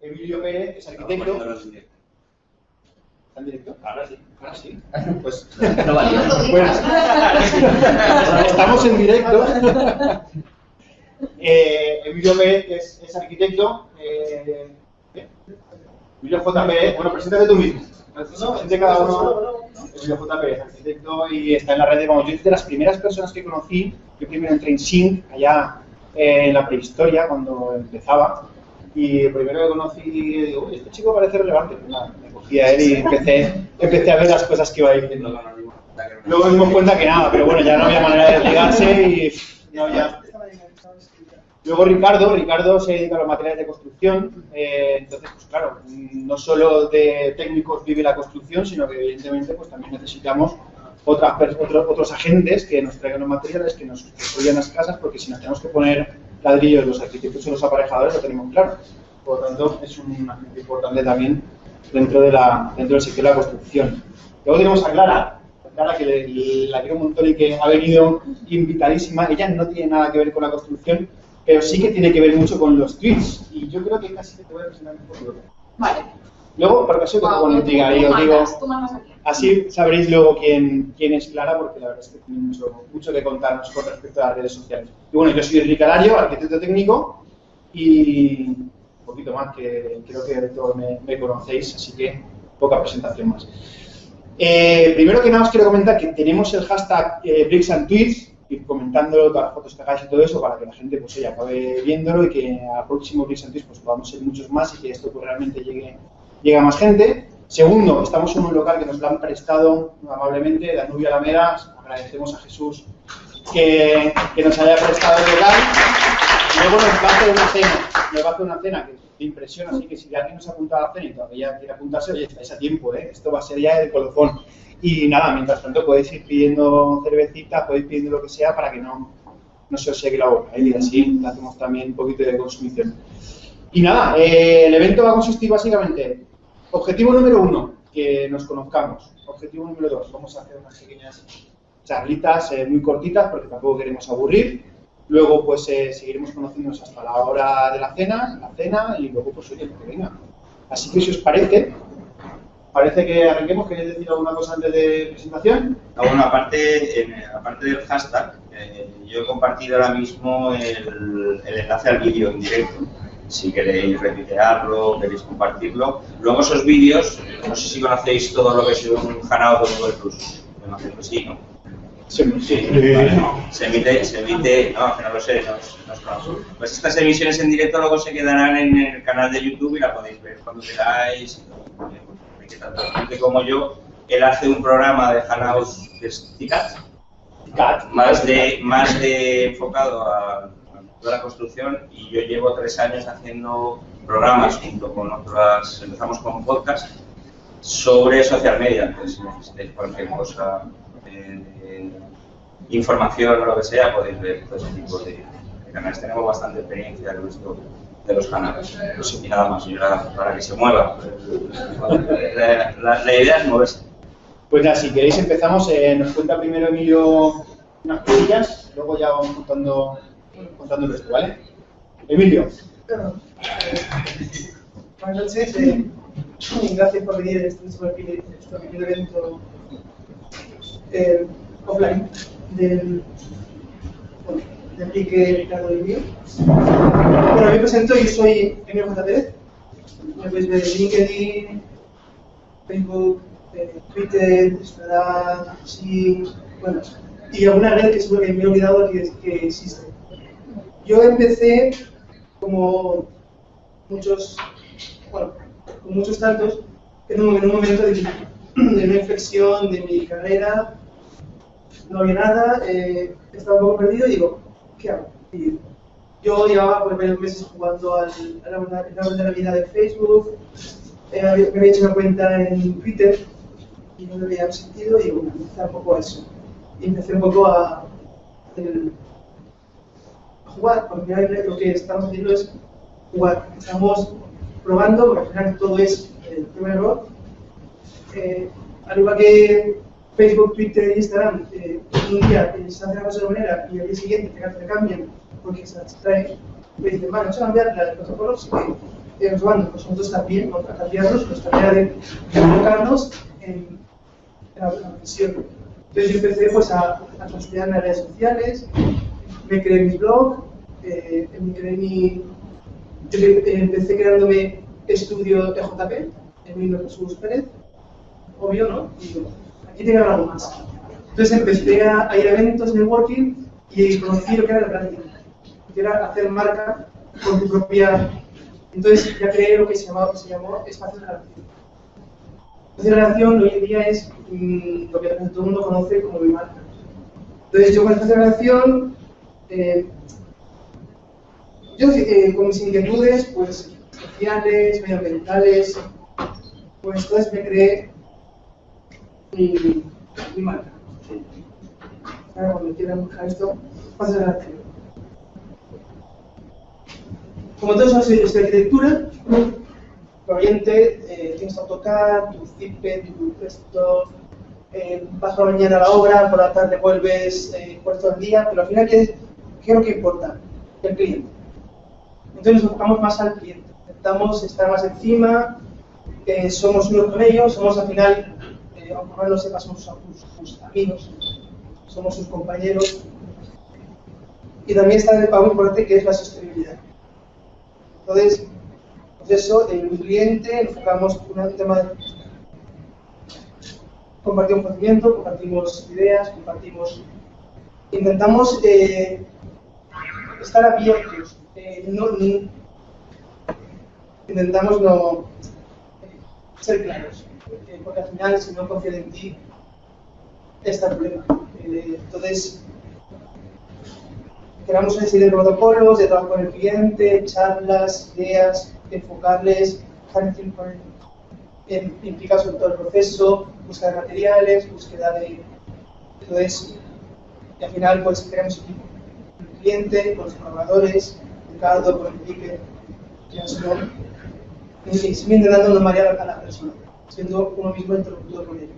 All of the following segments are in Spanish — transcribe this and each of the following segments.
Emilio Pérez es arquitecto. Directo. ¿Está en directo? Ahora sí. Ahora sí. Pues No valía. Bueno, estamos en directo. Eh, Emilio Pérez es, es arquitecto. Eh, ¿qué? Emilio J. Pérez, bueno, preséntate tú mismo. Presente cada uno. Emilio J. Pérez, arquitecto, y está en la red de, vamos, yo de las primeras personas que conocí, yo primero entré en Sync, allá eh, en la prehistoria, cuando empezaba, y primero que conocí, digo, uy, este chico parece relevante. Pues nada, me cogí a él y empecé, empecé a ver las cosas que iba diciendo. Luego nos dimos cuenta que nada, pero bueno, ya no había manera de ligarse y había... Luego Ricardo, Ricardo se dedica a los materiales de construcción, eh, entonces pues claro, no solo de técnicos vive la construcción, sino que evidentemente pues también necesitamos otras, pers- otro- otros agentes que nos traigan los materiales, que nos construyan las casas, porque si nos tenemos que poner ladrillos los arquitectos o los aparejadores lo tenemos claro. Por lo tanto, es un agente importante también dentro, de la, dentro del sector de la construcción. Luego tenemos a Clara, a Clara que le- le- la quiero un montón y que ha venido invitadísima. Ella no tiene nada que ver con la construcción, pero sí que tiene que ver mucho con los tweets. Y yo creo que casi te voy a presentar un poco. Vale. Luego, por caso, que Wow, tú- tú y os digo, mandas, tú mandas aquí. Así sabréis luego quién, quién es Clara, porque la verdad es que tiene mucho, mucho que contarnos con respecto a las redes sociales. Y bueno, yo soy Enrique Alario, arquitecto técnico, y un poquito más, que creo que todos me, me conocéis, así que poca presentación más. Eh, primero que nada os quiero comentar que tenemos el hashtag eh, Bricks and Tweets, ir comentándolo, todas las fotos que hagáis y todo eso, para que la gente pues acabe viéndolo y que a próximo Bricks and Tweets pues, podamos ser muchos más y que esto pues, realmente llegue, llegue a más gente. Segundo, estamos en un local que nos lo han prestado amablemente, Danubio Alameda, agradecemos a Jesús que, nos haya prestado el local. Luego nos va a hacer una cena, nos va una cena que de impresión, así que si alguien nos apunta a la cena y todavía quiere apuntarse, oye, estáis a tiempo, ¿eh? esto va a ser ya el colofón. Y nada, mientras tanto podéis ir pidiendo cervecita, podéis pidiendo lo que sea para que no, no se os seque la boca, ¿eh? y así hacemos también un poquito de consumición. Y nada, eh, el evento va a consistir básicamente, objetivo número uno, que nos conozcamos. Objetivo número dos, vamos a hacer unas pequeñas charlitas eh, muy cortitas porque tampoco queremos aburrir. Luego pues eh, seguiremos conociéndonos hasta la hora de la cena, la cena y luego pues oye, que venga. Así que si os parece, parece que arranquemos. ¿Queréis decir alguna cosa antes de presentación? Ah, bueno, aparte, en- aparte del hashtag, eh, yo he compartido ahora mismo el, el enlace al vídeo en directo. Si queréis retuitearlo, queréis compartirlo. Luego esos vídeos, no sé si conocéis todo lo que es un Hangout de Google Plus. Me imagino que sí, ¿no? Sí, Sí, vale, no. Se emite, se emite, no, que no lo sé, no, no. Pues estas emisiones en directo luego se quedarán en el canal de YouTube y la podéis ver cuando queráis. Eh, Que tanto gente como yo, él hace un programa de Hangouts de Cat. más de, más de enfocado a toda la construcción y yo llevo tres años haciendo programas junto con otras, empezamos con podcast sobre social media, entonces si cualquier cosa eh, de información o lo que sea, podéis ver todo ese tipo de, de canales. Tenemos bastante experiencia en esto de los canales. Pues, y nada más, y ahora, para que se mueva. La, la- la idea es moverse. Pues nada, si queréis empezamos. Eh, nos cuenta primero Emilio unas cosillas, luego ya vamos contando, contando el resto, ¿vale? Emilio. Buenas noches, eh, gracias por venir a este primer evento eh, offline del bueno, de Ricardo y mío. Bueno, me presento, yo soy Emilio J. Me podéis ver en LinkedIn, Facebook, eh, Twitter, Instagram, sí, bueno, y alguna red que seguro que me he olvidado que, que existe. Yo empecé como muchos, bueno, con muchos tantos, en un, en un momento de, de una inflexión de mi carrera, no había nada, eh, estaba un poco perdido y digo, ¿qué hago? Y yo llevaba por varios meses jugando al, a la, la de Facebook, eh, había- me había hecho una cuenta en Twitter y no le veía sentido y bueno, empecé un poco a eso. Y empecé un poco a, a jugar, porque lo que estamos haciendo es jugar. Estamos probando, porque al final todo es el primer error. Eh, al igual que Facebook, Twitter e Instagram, eh, un día eh, se hace una cosa de manera y al día siguiente te, cambian porque se trae, me dicen, vale, vamos a cambiar la- los protocolos, sí que eh, Osvaldo, pues nosotros también, ¿no? para cambiarnos, pues tarea de enfocarnos en, en la profesión. Entonces yo empecé pues, a, a en las redes sociales, me creé mi blog, eh, creé mi... Yo eh, empecé creándome estudio TJP, es Jesús Pérez, obvio, ¿no? Y digo, aquí tiene que haber algo más. Entonces empecé a, ir a eventos, networking, y conocí lo que era el branding, que era hacer marca con tu propia... Entonces ya creé lo que se, llamaba, se llamó espacio de relación. Espacio de relación hoy en día es mm, lo que todo el mundo conoce como mi marca. Entonces yo con espacio de relación, eh, yo eh, con mis inquietudes pues, sociales, medioambientales, pues entonces me creé mi, marca. Ahora cuando quieran buscar esto, espacio de relación. Como todos sabes, soy de arquitectura, Oriente, eh, tienes AutoCAD, tu Zipe, tu esto, eh, vas por la mañana a la obra, por la tarde vuelves eh, todo el día, pero al final, ¿qué qué es lo que importa? El cliente. Entonces nos enfocamos más al cliente, intentamos estar más encima, somos uno con ellos, somos al final, eh, aunque no lo sepas, somos sus, amigos, somos sus compañeros. Y también está el pago importante que es la sostenibilidad. Entonces, pues eso, en un cliente enfocamos un tema de compartimos conocimiento, compartimos ideas, compartimos. Intentamos eh, estar abiertos. Eh, no- intentamos no ser claros. eh, porque al final, si no confían en ti, está el problema. Eh, entonces, creamos una serie de protocolos de trabajo con el cliente, charlas, ideas, enfocarles, estar el en- todo el proceso, búsqueda de materiales, búsqueda de... Entonces, y al final pues creamos equipo. El cliente, con los colaboradores, Ricardo, Enrique, son, y siempre intentando no marear a la persona, siendo uno mismo interlocutor con ellos.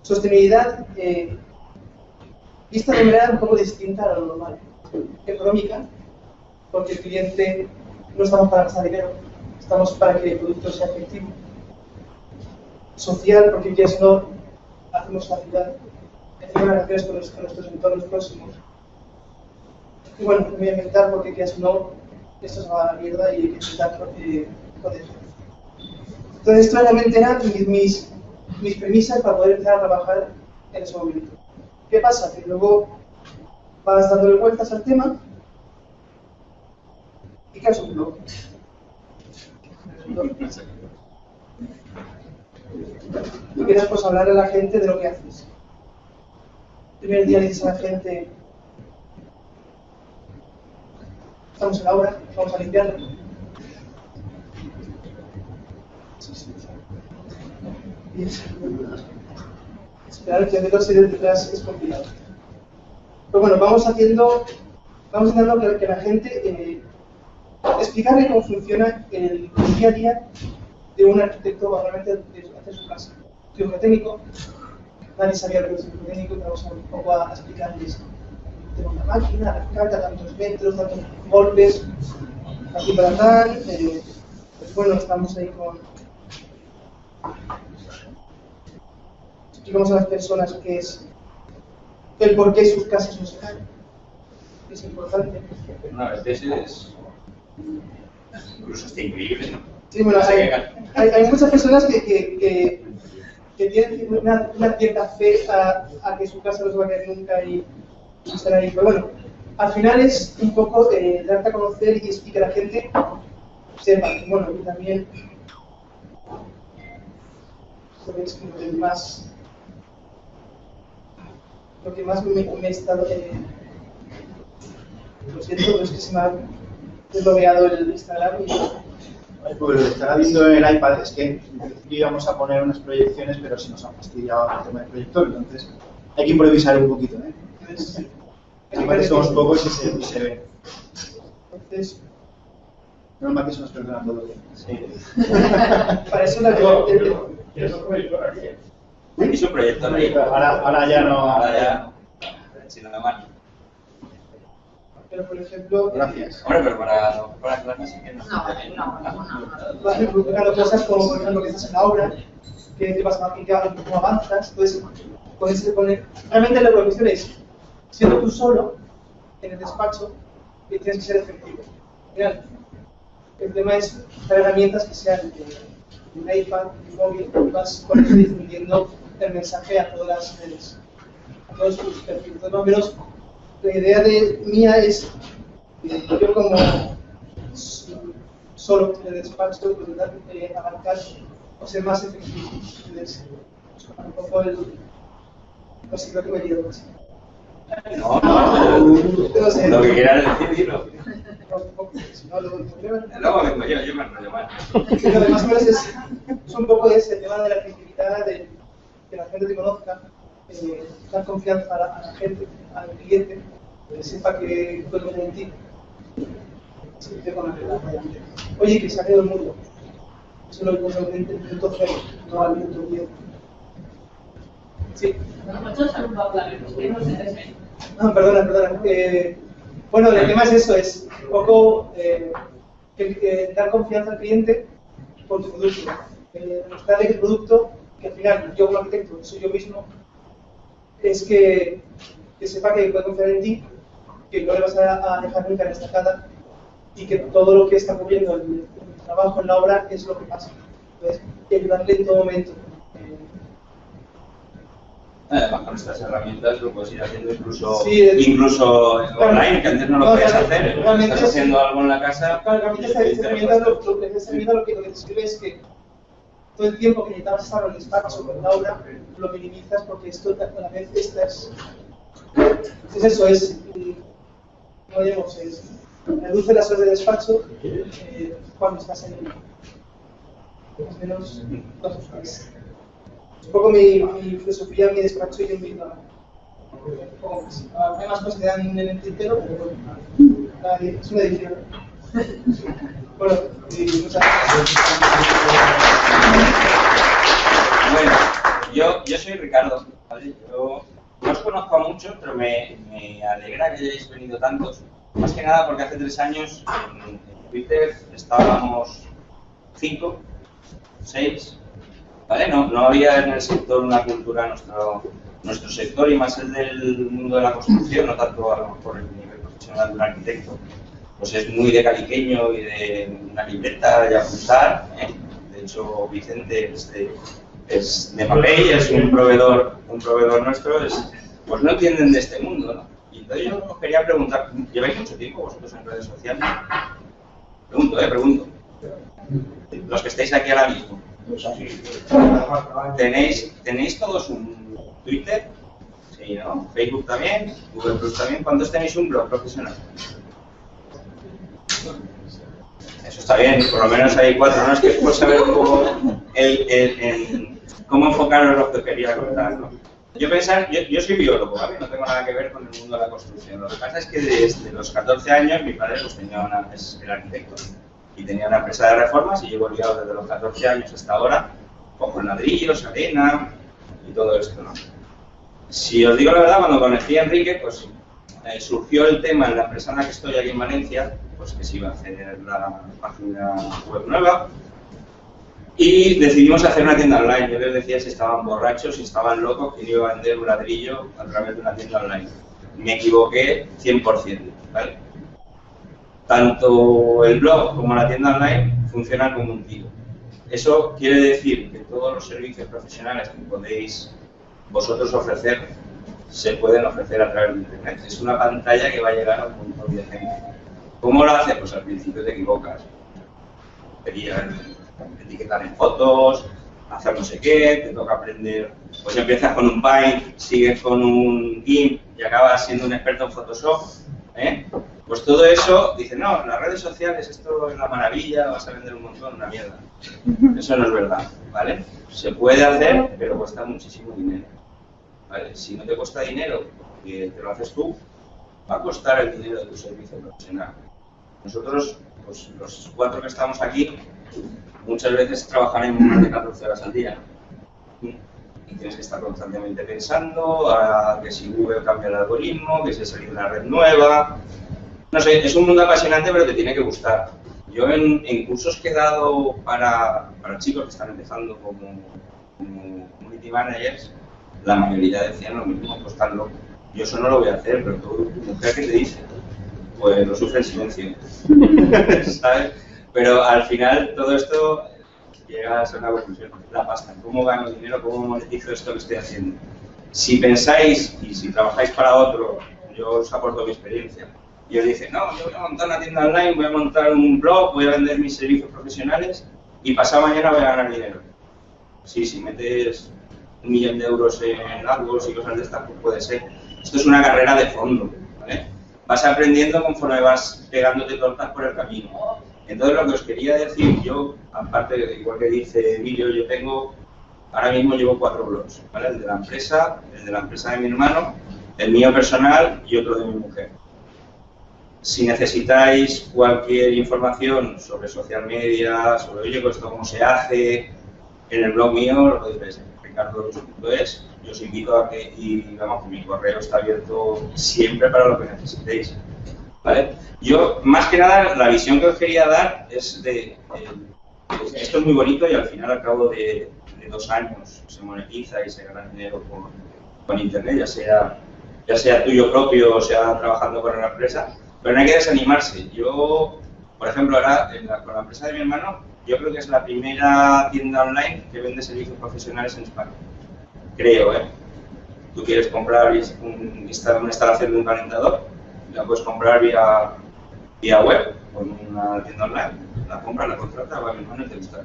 Sostenibilidad, eh, vista de manera un poco distinta a lo normal. Económica, porque el cliente no estamos para gastar dinero, estamos para que el producto sea efectivo social, porque si no hacemos la ciudad, hacemos relaciones con nuestros entornos próximos. Y bueno, medioambiental, porque ya si no, esto se va a la mierda y hay que intentar eh, proteger. Entonces, esto realmente eran mis, mis, mis premisas para poder empezar a trabajar en ese momento. ¿Qué pasa? Que luego vas dándole vueltas al tema y creas un blog. Tú quieres pues hablar a la gente de lo que haces. El primer día le dices a la gente, estamos en la obra, vamos a limpiarla. Esperar que de dos ideas detrás es complicado. Pero bueno, vamos haciendo, vamos intentando que, que la gente eh, explicarle cómo funciona el día a día de un arquitecto realmente de hacer su. Estudio geotécnico, nadie sabía lo que es geotécnico, y vamos a un poco a explicarles. Tengo una máquina, la carga, tantos metros, tantos golpes, aquí para tal. eh, pues bueno, estamos ahí con. Explicamos a las personas qué es el por qué sus casas no se caen. Es importante. Una vez es incluso está increíble, ¿no? Sí, bueno, hay, hay, hay muchas personas que, que, que, que tienen una, una cierta fe a, a que su casa no se va a caer nunca y estar ahí. Pero bueno, al final es un poco eh, darte a conocer y, y que la gente sepa. que, Bueno, y también pues, como que más lo que más me, me he estado eh, lo siento, pero es que se me ha desbloqueado el Instagram y Pues lo que estará viendo en el iPad es que íbamos a poner unas proyecciones, pero se nos ha fastidiado el tema del proyector, entonces hay que improvisar un poquito, ¿eh? Entonces, Aparte somos pocos y se, y se ve. Entonces, Menos mal que se nos perdona todo bien. para eso la el- Es un proyecto. Ahora, ahora ya no. Ahora ya. Sin nada más. Pero, por ejemplo... Gracias. Hombre, pero para, para clases sí que no. No, no, no, ejemplo, claro, cosas como, por ejemplo, que estás en la obra, que te vas a que cómo avanzas, puedes, puedes poner... Realmente la cuestión es, siendo tú solo, en el despacho, que tienes que ser efectivo. Real. El tema es usar herramientas que sean de, un iPad, de un móvil, vas con eso difundiendo el mensaje a todas las redes, a todos tus perfiles. Entonces, la idea de mía es, eh, yo como solo en el despacho, pues, intentar eh, abarcar o ser más efectivo. Entonces, un poco el... Sé, creo que me casi. No, no, No lo que quieras decir, dilo. Luego- vengo yo, yo me enrollo mal. Lo pues, es, es un poco ese tema de la creatividad, de que la gente te conozca, eh, dar confianza a la, gente, al cliente, que sepa que puede en ti. Oye, que se ha caído el mundo. Eso lo vimos en el minuto cero, no al minuto 10. Sí. No perdona, perdona. Eh, bueno, el tema es eso, es un poco eh, que- que dar confianza al cliente por tu producto. Eh, demostrarle que el producto, que al final yo como arquitecto soy yo mismo, es que, que sepa que puede confiar en ti, que no le vas a, dejar nunca en estacada y que todo lo que está ocurriendo en el, trabajo, en la obra, es lo que pasa. Entonces, y ayudarle en todo momento. Eh, Además, con estas herramientas lo puedes ir haciendo incluso, Sí, es- incluso online, que antes no lo No, podías hacer. realmente Estás haciendo algo en la casa. Claro, realmente esta, herramienta lo, que, lo que te sirve es que todo el tiempo que necesitabas estar en el despacho con la obra lo minimizas porque esto a la vez estás. Es eso, es. mm, ¿Cómo digamos? Es. Reduce las horas de despacho eh, cuando estás en el. Más o menos. dos horas. Un poco mi, filosofía, mi despacho y mi poco más. Ah, Hay más cosas que dan en el tintero, pero bueno. Es una edición. Bueno, y muchas gracias. Bueno, yo, yo soy Ricardo. Yo no os conozco a muchos, pero me, me alegra que hayáis venido tantos. Más que nada porque hace tres años en Twitter estábamos cinco, seis, ¿vale? No, no había en el sector una cultura, nuestro, nuestro sector y más el del mundo de la construcción, no tanto a lo mejor el nivel profesional de un arquitecto, pues es muy de caliqueño y de una libreta y apuntar. ¿eh? De hecho, Vicente es de, es de Mapei, es un proveedor, un proveedor nuestro, es, pues no entienden de este mundo, ¿no? Y entonces yo os quería preguntar, ¿lleváis mucho tiempo vosotros en redes sociales? Pregunto, eh, pregunto. Los que estáis aquí ahora mismo. ¿Tenéis, ¿Tenéis todos un Twitter? Sí, ¿no? Facebook también, Google Plus también. ¿Cuántos tenéis un blog profesional? Eso está bien, por lo menos hay cuatro, ¿no? Es que es por saber un poco cómo enfocaros lo que quería contar, ¿no? Yo pensar, yo, yo soy biólogo. No tengo nada que ver con el mundo de la construcción. Lo que pasa es que desde los 14 años mi padre pues, tenía una, es el arquitecto y tenía una empresa de reformas y llevo liado desde los 14 años hasta ahora con ladrillos, arena y todo esto, ¿no? Si os digo la verdad, cuando conocí a Enrique, pues eh, surgió el tema en la empresa en la que estoy aquí en Valencia, pues que se iba a hacer la página web nueva y decidimos hacer una tienda online. Yo les decía si estaban borrachos, si estaban locos, que iba a vender un ladrillo a través de una tienda online. Me equivoqué 100%, ¿vale? Tanto el blog como la tienda online funcionan como un tiro. Eso quiere decir que todos los servicios profesionales que podéis vosotros ofrecer se pueden ofrecer a través de Internet. Es una pantalla que va a llegar a un montón de gente. ¿Cómo lo hace? Pues al principio te equivocas. Querías etiquetar en fotos, hacer no sé qué, te toca aprender. Pues empiezas con un Paint, sigues con un GIMP y acabas siendo un experto en Photoshop. ¿eh? Pues todo eso, dice, no, las redes sociales, esto es la maravilla, vas a vender un montón, una mierda. Eso no es verdad, ¿vale? Se puede hacer, pero cuesta muchísimo dinero. Si no te cuesta dinero, porque te lo haces tú, va a costar el dinero de tu servicio profesional. Nosotros, pues los cuatro que estamos aquí, muchas veces trabajaremos más de 14 horas al día. Y tienes que estar constantemente pensando a que si Google cambia el algoritmo, que si ha salido una red nueva, No sé, es un mundo apasionante, pero te tiene que gustar. Yo en, en cursos que he dado para, para chicos que están empezando como, como community managers, la mayoría decían lo mismo, pues están locos. Yo eso no lo voy a hacer, pero tú, tu mujer, ¿qué te dice? Pues lo sufre en silencio. ¿Sabes? Pero al final todo esto llegas a una conclusión, la pasta. ¿Cómo gano dinero? ¿Cómo monetizo esto que estoy haciendo? Si pensáis y si trabajáis para otro, yo os aporto mi experiencia. Y os dice, no, yo voy a montar una tienda online, voy a montar un blog, voy a vender mis servicios profesionales y pasado mañana voy a ganar dinero. Sí, si metes un millón de euros en AdWords y cosas de estas, pues puede ser. Esto es una carrera de fondo, ¿vale? Vas aprendiendo conforme vas pegándote tortas por el camino. Entonces, lo que os quería decir, yo, aparte, igual que dice Emilio, yo tengo, ahora mismo llevo cuatro blogs, ¿vale? El de la empresa, el de la empresa de mi hermano, el mío personal y otro de mi mujer. Si necesitáis cualquier información sobre social media, sobre, oye, pues cómo se hace, en el blog mío lo podéis ver, ricardo.es. Yo os invito a que, y vamos, mi correo está abierto siempre para lo que necesitéis. ¿Vale? Yo, más que nada, la visión que os quería dar es de, eh, esto es muy bonito y al final, al cabo de, de dos años, se monetiza y se gana dinero con, con Internet, ya sea, ya sea tuyo propio o sea trabajando con una empresa, pero no hay que desanimarse. Yo, por ejemplo, ahora con la empresa de mi hermano, yo creo que es la primera tienda online que vende servicios profesionales en España. Creo, ¿eh? Tú quieres comprar un, una instalación de un calentador, la puedes comprar vía, vía web, con una tienda online, la compras, la contratas, va a mi hermano y te gusta.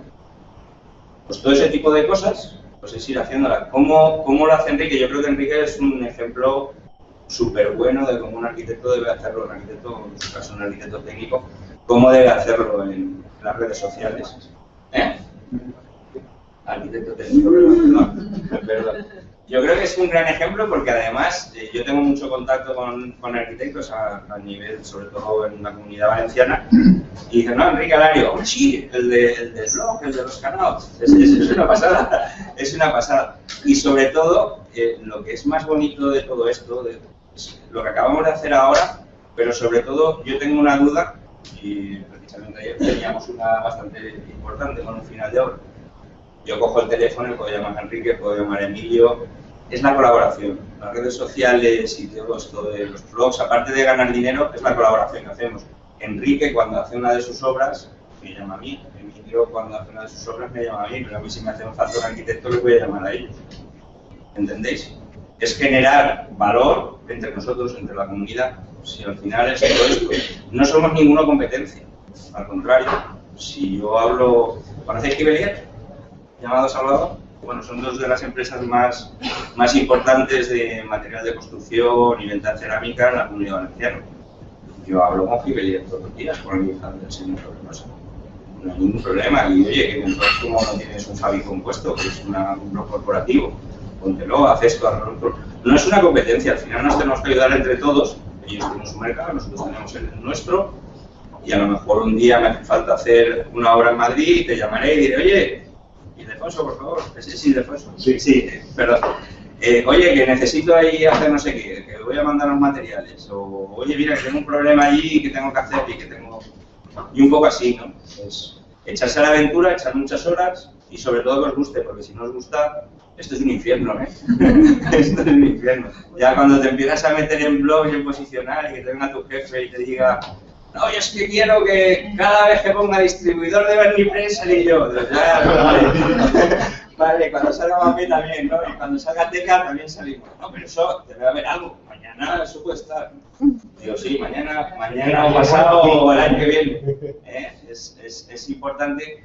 Pues todo ese tipo de cosas, pues es ir haciéndola. ¿Cómo, ¿Cómo lo hace Enrique? Yo creo que Enrique es un ejemplo súper bueno de cómo un arquitecto debe hacerlo, un arquitecto, en su caso un arquitecto técnico, cómo debe hacerlo en las redes sociales. ¿Eh? Arquitecto técnico, perdón, perdón. Yo creo que es un gran ejemplo porque además eh, yo tengo mucho contacto con, con arquitectos a, nivel, sobre todo en la comunidad valenciana, y dicen, no, Enrique Alario, sí, el, de, el del blog, el de los canales, es, es, es, una pasada, es una pasada. Y sobre todo, eh, lo que es más bonito de todo esto, de, lo que acabamos de hacer ahora, pero sobre todo yo tengo una duda, y precisamente ayer teníamos una bastante importante con un final de obra. Yo cojo el teléfono puedo llamar a Enrique, puedo llamar a Emilio. Es la colaboración. Las redes sociales y todo esto de los blogs, aparte de ganar dinero, es la colaboración que hacemos. Enrique, cuando hace una de sus obras, me llama a mí. Emilio, cuando hace una de sus obras, me llama a mí. Pero a mí, si me hace un arquitecto, les voy a llamar a ellos. ¿Entendéis? Es generar valor entre nosotros, entre la comunidad. Si al final es todo esto, no somos ninguna competencia. Al contrario, si yo hablo. ¿Conocéis Kibelier? Llamado Salvador. Bueno, son dos de las empresas más, más importantes de material de construcción y venta cerámica en la comunidad valenciana. Yo hablo con Gibelier todos los días con el del señor Robinosa. No hay ningún problema. Y oye, que como no tienes un Fabi compuesto, que es una, un blog corporativo, póntelo, haz esto, haz otro. No es una competencia, al final nos tenemos que ayudar entre todos. Ellos tienen su mercado, nosotros tenemos el nuestro. Y a lo mejor un día me hace falta hacer una obra en Madrid y te llamaré y diré, oye, Ildefonso, por favor. Sí, sí, Ildefonso. Sí, sí, perdón. Eh, oye, que necesito ahí hacer no sé qué, que voy a mandar los materiales. O, oye, mira, que tengo un problema allí que tengo que hacer y que tengo... Y un poco así, ¿no? Es echarse a la aventura, echar muchas horas y sobre todo que os guste, porque si no os gusta, esto es un infierno, ¿eh? esto es un infierno. Ya cuando te empiezas a meter en blog y en posicionar y que te venga tu jefe y te diga, no, yo es que quiero que cada vez que ponga distribuidor de Bernipress salga yo. Vale. vale, cuando salga Mami también, ¿no? Y cuando salga Teca también salimos. No, pero eso debe haber algo. Mañana eso puede estar. Digo, sí, mañana, mañana o pasado o el año que viene. ¿Eh? Es, es, es importante,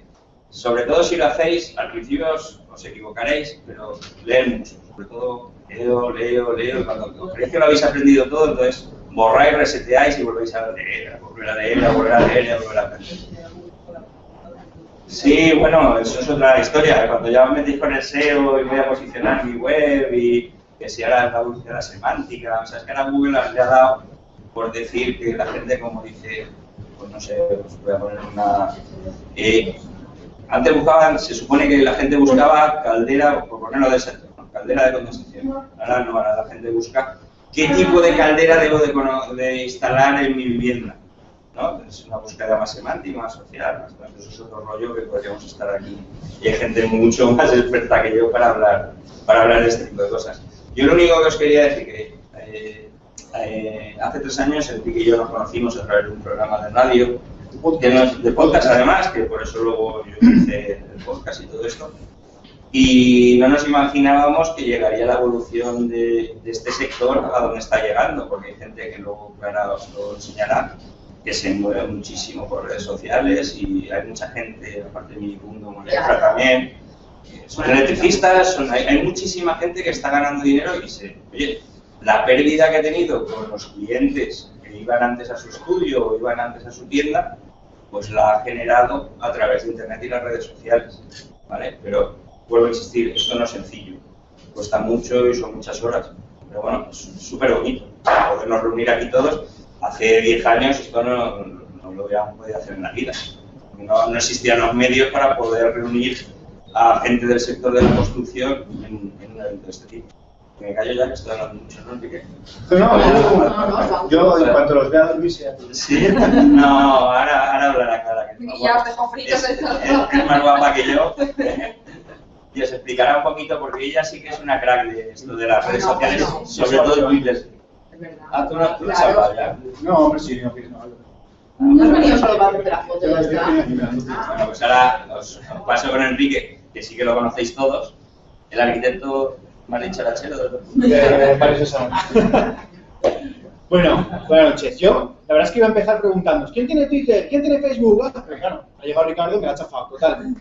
sobre todo si lo hacéis, al principio os, os equivocaréis, pero leer mucho. Sobre todo, leo, leo, leo. Cuando creéis que lo habéis aprendido todo, entonces borráis, reseteáis y volvéis a leer, a volver a leer, a volver a leer, a volver a leer. Sí, bueno, eso es otra historia. Cuando ya me metéis con el SEO y voy a posicionar mi web y que si ahora la búsqueda semántica, o sea, es que ahora Google le ha dado por decir que la gente, como dice, pues no sé, os voy a poner una... Eh, antes buscaban, se supone que la gente buscaba caldera, por ponerlo de sector, caldera de condensación. Ahora no, ahora la gente busca qué tipo de caldera debo de, de instalar en mi vivienda. ¿no? Es una búsqueda más semántica, más social, más, más- eso es otro rollo que podríamos estar aquí. Y hay gente mucho más experta que yo para hablar, para hablar de este tipo de cosas. Yo lo único que os quería decir que eh, eh, hace tres años Enrique y yo nos conocimos a través de un programa de radio, de podcast además, que por eso luego yo hice el podcast y todo esto. Y no nos imaginábamos que llegaría la evolución de, de este sector a donde está llegando, porque hay gente que luego Clara os lo enseñará, que se mueve muchísimo por redes sociales y hay mucha gente, aparte de mi mundo, Moletra también, son electricistas, son- hay, hay muchísima gente que está ganando dinero y se, oye, la pérdida que ha tenido con los clientes que iban antes a su estudio o iban antes a su tienda, pues la ha generado a través de Internet y las redes sociales, ¿vale? Pero vuelvo a insistir, esto no es sencillo, cuesta mucho y son muchas horas, pero bueno, es súper bonito, podernos reunir aquí todos. Hace 10 años esto no, no lo hubiéramos podido hacer en la vida. No, no existían los medios para poder reunir a gente del sector de la construcción en, en un evento de este tipo. Me callo ya que estoy hablando mucho, ¿no, Enrique? No, No, no, yo, no. yo en cuanto los vea dormir, sea Sí. No, ahora, ahora hablará Clara. que ya os dejo fritos todo. es- es más guapa que yo. Y os explicará un poquito, porque ella sí que es una crack de esto de las redes sociales, sobre todo en Twitter. Es verdad. Ah, tú no, tú no has Claro. hablado ya. No, hombre, sí, no, no. No has venido solo para hacerte la foto, animando. Bueno, pues ahora os, os paso con Enrique, que sí que lo conocéis todos, el arquitecto más dicharachero del mundo. Eh. Bueno, buenas noches. Yo, la verdad es que iba a empezar preguntándoos, ¿quién tiene Twitter? ¿Quién tiene Facebook? Ah, pero claro, ha llegado Ricardo y me la ha chafado, total.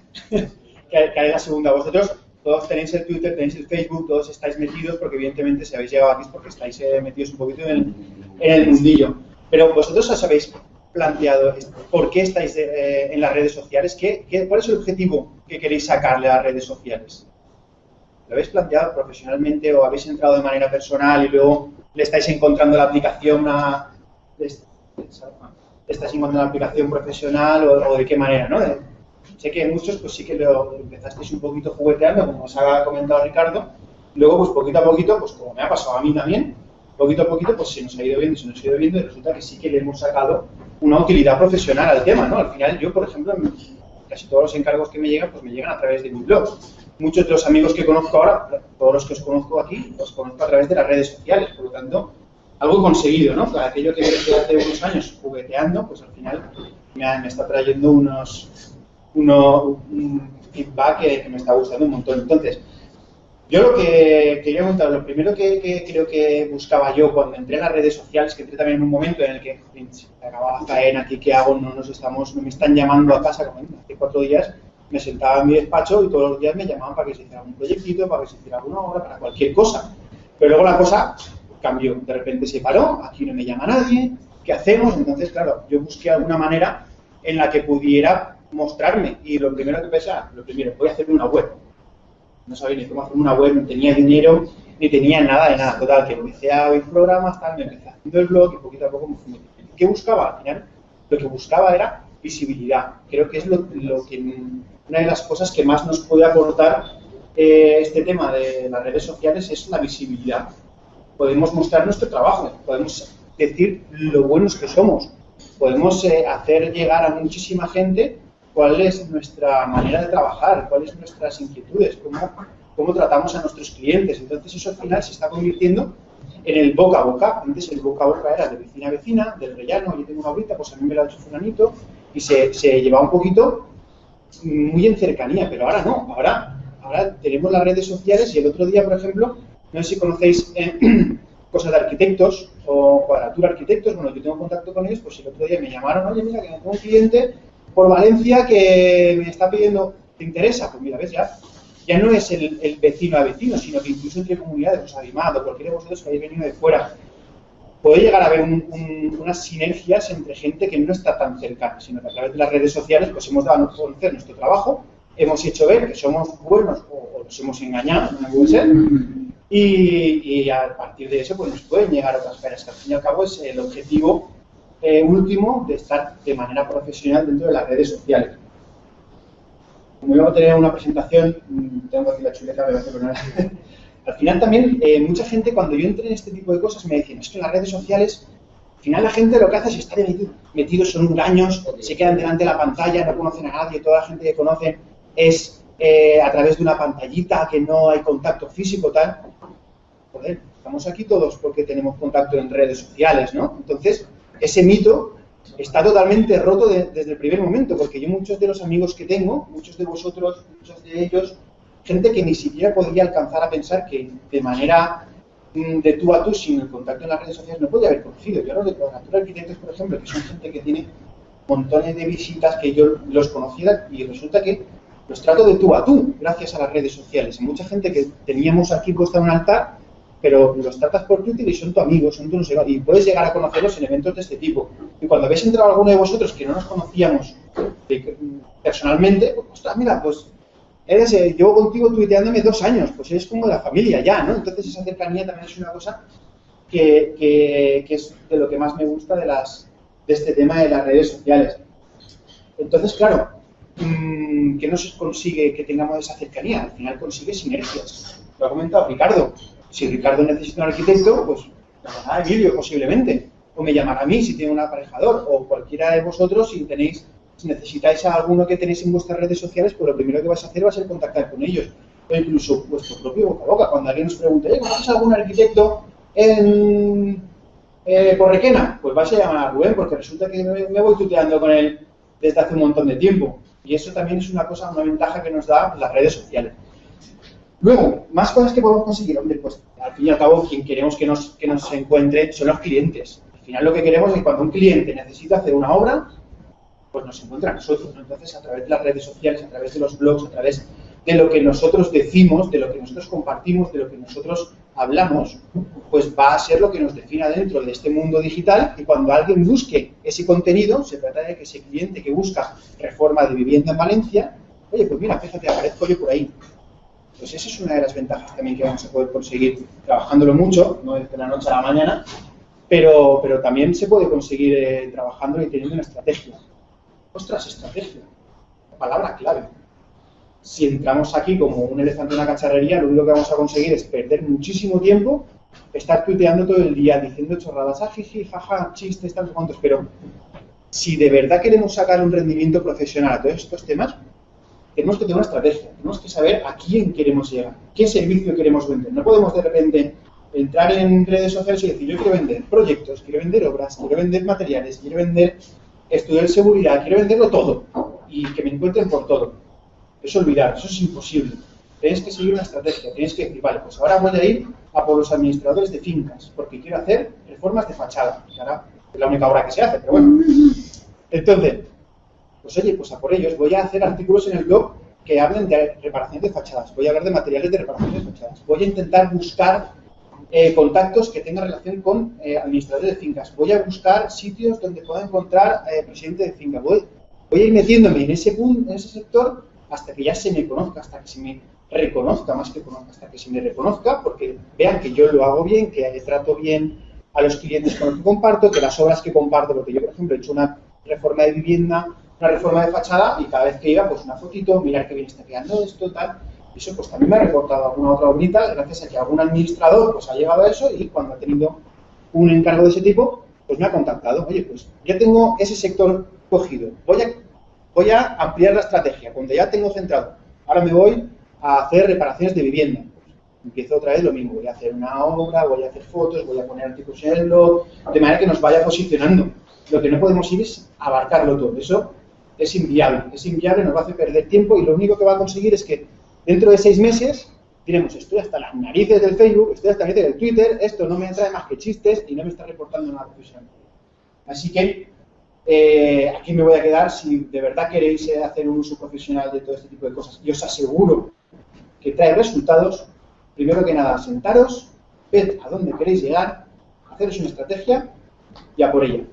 Que, haré la segunda. Vosotros todos tenéis el Twitter, tenéis el Facebook, todos estáis metidos, porque evidentemente si habéis llegado aquí es porque estáis eh, metidos un poquito en el, en el mundillo. Pero vosotros os habéis planteado por qué estáis eh, en las redes sociales, ¿Qué, qué, cuál es el objetivo que queréis sacarle a las redes sociales. ¿Lo habéis planteado profesionalmente o habéis entrado de manera personal y luego le estáis encontrando la aplicación a... le estáis encontrando la aplicación profesional o, o de qué manera, ¿no? Sé que muchos pues sí que lo empezasteis un poquito jugueteando, como os ha comentado Ricardo, luego pues poquito a poquito, pues como me ha pasado a mí también, poquito a poquito pues se nos ha ido viendo, se nos ha ido viendo y resulta que sí que le hemos sacado una utilidad profesional al tema, ¿no? Al final yo, por ejemplo, casi todos los encargos que me llegan, pues me llegan a través de mi blog. Muchos de los amigos que conozco ahora, todos los que os conozco aquí, los conozco a través de las redes sociales, por lo tanto, algo conseguido, ¿no? Aquello que desde hace unos años jugueteando, pues al final me está trayendo unos, uno, un feedback que, que me está gustando un montón. Entonces, yo lo que quería contar, lo primero que, que creo que buscaba yo cuando entré en las redes sociales, que entré también en un momento en el que "Jolín, se me acababa la faena, ¿aquí qué hago? No nos estamos, no me están llamando a casa, como hace cuatro días me sentaba en mi despacho y todos los días me llamaban para que se hiciera un proyectito, para que se hiciera alguna obra, para cualquier cosa. Pero luego la cosa cambió, de repente se paró, aquí no me llama nadie, ¿qué hacemos? Entonces, claro, yo busqué alguna manera en la que pudiera mostrarme y lo primero que pensé, ah, lo primero, voy a hacerme una web no sabía ni cómo hacer una web, no tenía dinero, ni tenía nada de nada. Total, que empecé a oír programas, tal, me empecé haciendo el blog y poquito a poco me fui metiendo. ¿Qué buscaba? Al final, lo que buscaba era visibilidad. Creo que es lo, lo que, una de las cosas que más nos puede aportar eh, este tema de las redes sociales es la visibilidad. Podemos mostrar nuestro trabajo, podemos decir lo buenos que somos, podemos eh, hacer llegar a muchísima gente cuál es nuestra manera de trabajar, cuáles son nuestras inquietudes, cómo, cómo tratamos a nuestros clientes. Entonces eso al final se está convirtiendo en el boca a boca. Antes el boca a boca era de vecina a vecina, del rellano, yo tengo una ahorita, pues a mí me lo ha hecho fulanito, y se, se llevaba un poquito muy en cercanía, pero ahora no, ahora, ahora tenemos las redes sociales y el otro día, por ejemplo, no sé si conocéis eh, cosas de arquitectos o cuadratura arquitectos, bueno, yo tengo contacto con ellos, pues el otro día me llamaron, oye, mira, que tengo un cliente por Valencia que me está pidiendo, ¿te interesa? Pues mira, ves, ya, ya no es el, vecino a vecino, sino que incluso entre comunidades, pues Animado, cualquiera de vosotros que hayáis venido de fuera, puede llegar a haber un- un- unas sinergias entre gente que no está tan cercana, sino que a través de las redes sociales pues hemos dado a conocer nuestro trabajo, hemos hecho ver que somos buenos o, nos hemos engañado, no puede ser, y, a partir de eso pues nos pueden llegar otras caras, que al fin y al cabo es el objetivo eh, último de estar de manera profesional dentro de las redes sociales. Como a tener una presentación, mm, tengo aquí la chuleta, me voy a poner. Al final también, eh, mucha gente cuando yo entré en este tipo de cosas me decían, es que en las redes sociales, al final la gente lo que hace es estar metido- metidos en engaños, se quedan delante de la pantalla, no conocen a nadie, toda la gente que conocen es eh, a través de una pantallita, que no hay contacto físico, tal. Joder, estamos aquí todos porque tenemos contacto en redes sociales, ¿no? Entonces, ese mito está totalmente roto de- desde el primer momento, porque yo muchos de los amigos que tengo, muchos de vosotros, muchos de ellos, gente que ni siquiera podría alcanzar a pensar que de manera mm, de tú a tú, sin el contacto en las redes sociales, no podía haber conocido. Yo hablo de Cuadratura Arquitectos, por ejemplo, que son gente que tiene montones de visitas que yo los conocía y resulta que los trato de tú a tú, gracias a las redes sociales. Y mucha gente que teníamos aquí puesta un altar, pero los tratas por Twitter y son tu amigo, son tu no sé y puedes llegar a conocerlos en eventos de este tipo. Y cuando habéis entrado alguno de vosotros que no nos conocíamos de- personalmente, pues, ostras, mira, pues eres, eh, llevo contigo tuiteándome dos años, pues eres como la familia ya, ¿no? Entonces esa cercanía también es una cosa que, es de lo que más me gusta de, las, de este tema de las redes sociales. Entonces, claro, mm, ¿qué nos consigue que tengamos esa cercanía? Al final consigue sinergias. Lo ha comentado Ricardo. Si Ricardo necesita un arquitecto, pues llamará a Emilio posiblemente. O me llamará a mí si tiene un aparejador. O cualquiera de vosotros si tenéis, si necesitáis a alguno que tenéis en vuestras redes sociales, pues lo primero que vais a hacer va a ser contactar con ellos. O incluso vuestro propio boca a boca. Cuando alguien os pregunte, "Oye, ¿conoces algún arquitecto en eh, por Requena, pues vais a llamar a Rubén porque resulta que me, me voy tuteando con él desde hace un montón de tiempo. Y eso también es una cosa, una ventaja que nos da las redes sociales. Luego, más cosas que podemos conseguir, hombre, pues al fin y al cabo quien queremos que nos, que nos encuentre son los clientes. Al final lo que queremos es que cuando un cliente necesita hacer una obra, pues nos encuentra a nosotros. ¿no? Entonces, a través de las redes sociales, a través de los blogs, a través de lo que nosotros decimos, de lo que nosotros compartimos, de lo que nosotros hablamos, pues va a ser lo que nos defina dentro de este mundo digital y cuando alguien busque ese contenido, se trata de que ese cliente que busca reforma de vivienda en Valencia, oye, pues mira, fíjate, aparezco yo por ahí. Pues esa es una de las ventajas también que vamos a poder conseguir trabajándolo mucho, no desde la noche a la mañana, pero, pero también se puede conseguir eh, trabajándolo y teniendo una estrategia. Ostras, estrategia. La palabra clave. Si entramos aquí como un elefante en una cacharrería, lo único que vamos a conseguir es perder muchísimo tiempo, estar tuiteando todo el día, diciendo chorradas, ah, jiji, jaja, chistes, tantos cuantos, pero si de verdad queremos sacar un rendimiento profesional a todos estos temas, tenemos que tener una estrategia, tenemos que saber a quién queremos llegar, qué servicio queremos vender. No podemos de repente entrar en redes sociales y decir, yo quiero vender proyectos, quiero vender obras, quiero vender materiales, quiero vender estudio de seguridad, quiero venderlo todo y que me encuentren por todo. Eso olvidar, eso es imposible. Tienes que seguir una estrategia, tienes que decir, vale, pues ahora voy a ir a por los administradores de fincas, porque quiero hacer reformas de fachada. ahora es la única obra que se hace, pero bueno. Entonces, pues oye, pues a por ellos. Voy a hacer artículos en el blog que hablen de reparación de fachadas, voy a hablar de materiales de reparación de fachadas, voy a intentar buscar eh, contactos que tengan relación con eh, administradores de fincas, voy a buscar sitios donde pueda encontrar eh, presidente de finca, voy, voy a ir metiéndome en ese, en ese sector hasta que ya se me conozca, hasta que se me reconozca, más que conozca, hasta que se me reconozca, porque vean que yo lo hago bien, que trato bien a los clientes con los que comparto, que las obras que comparto, porque yo, por ejemplo, he hecho una reforma de vivienda, una reforma de fachada, y cada vez que iba, pues una fotito, mirar qué bien está quedando esto, tal. Eso, pues también me ha reportado alguna otra bonita, gracias a que algún administrador, pues ha llegado a eso y cuando ha tenido un encargo de ese tipo, pues me ha contactado. Oye, pues ya tengo ese sector cogido, voy a, voy a ampliar la estrategia, cuando ya tengo centrado, ahora me voy a hacer reparaciones de vivienda. Empiezo otra vez lo mismo, voy a hacer una obra, voy a hacer fotos, voy a poner artículos en el blog, de manera que nos vaya posicionando. Lo que no podemos ir es abarcarlo todo. Eso es inviable. Es inviable, nos va a hacer perder tiempo y lo único que va a conseguir es que dentro de seis meses diremos, estoy hasta las narices del Facebook, estoy hasta las narices del Twitter, esto no me trae más que chistes y no me está reportando nada profesional. Así que eh, aquí me voy a quedar si de verdad queréis eh, hacer un uso profesional de todo este tipo de cosas. Y os aseguro que trae resultados. Primero que nada, sentaros, ved a dónde queréis llegar, haceros una estrategia y a por ella.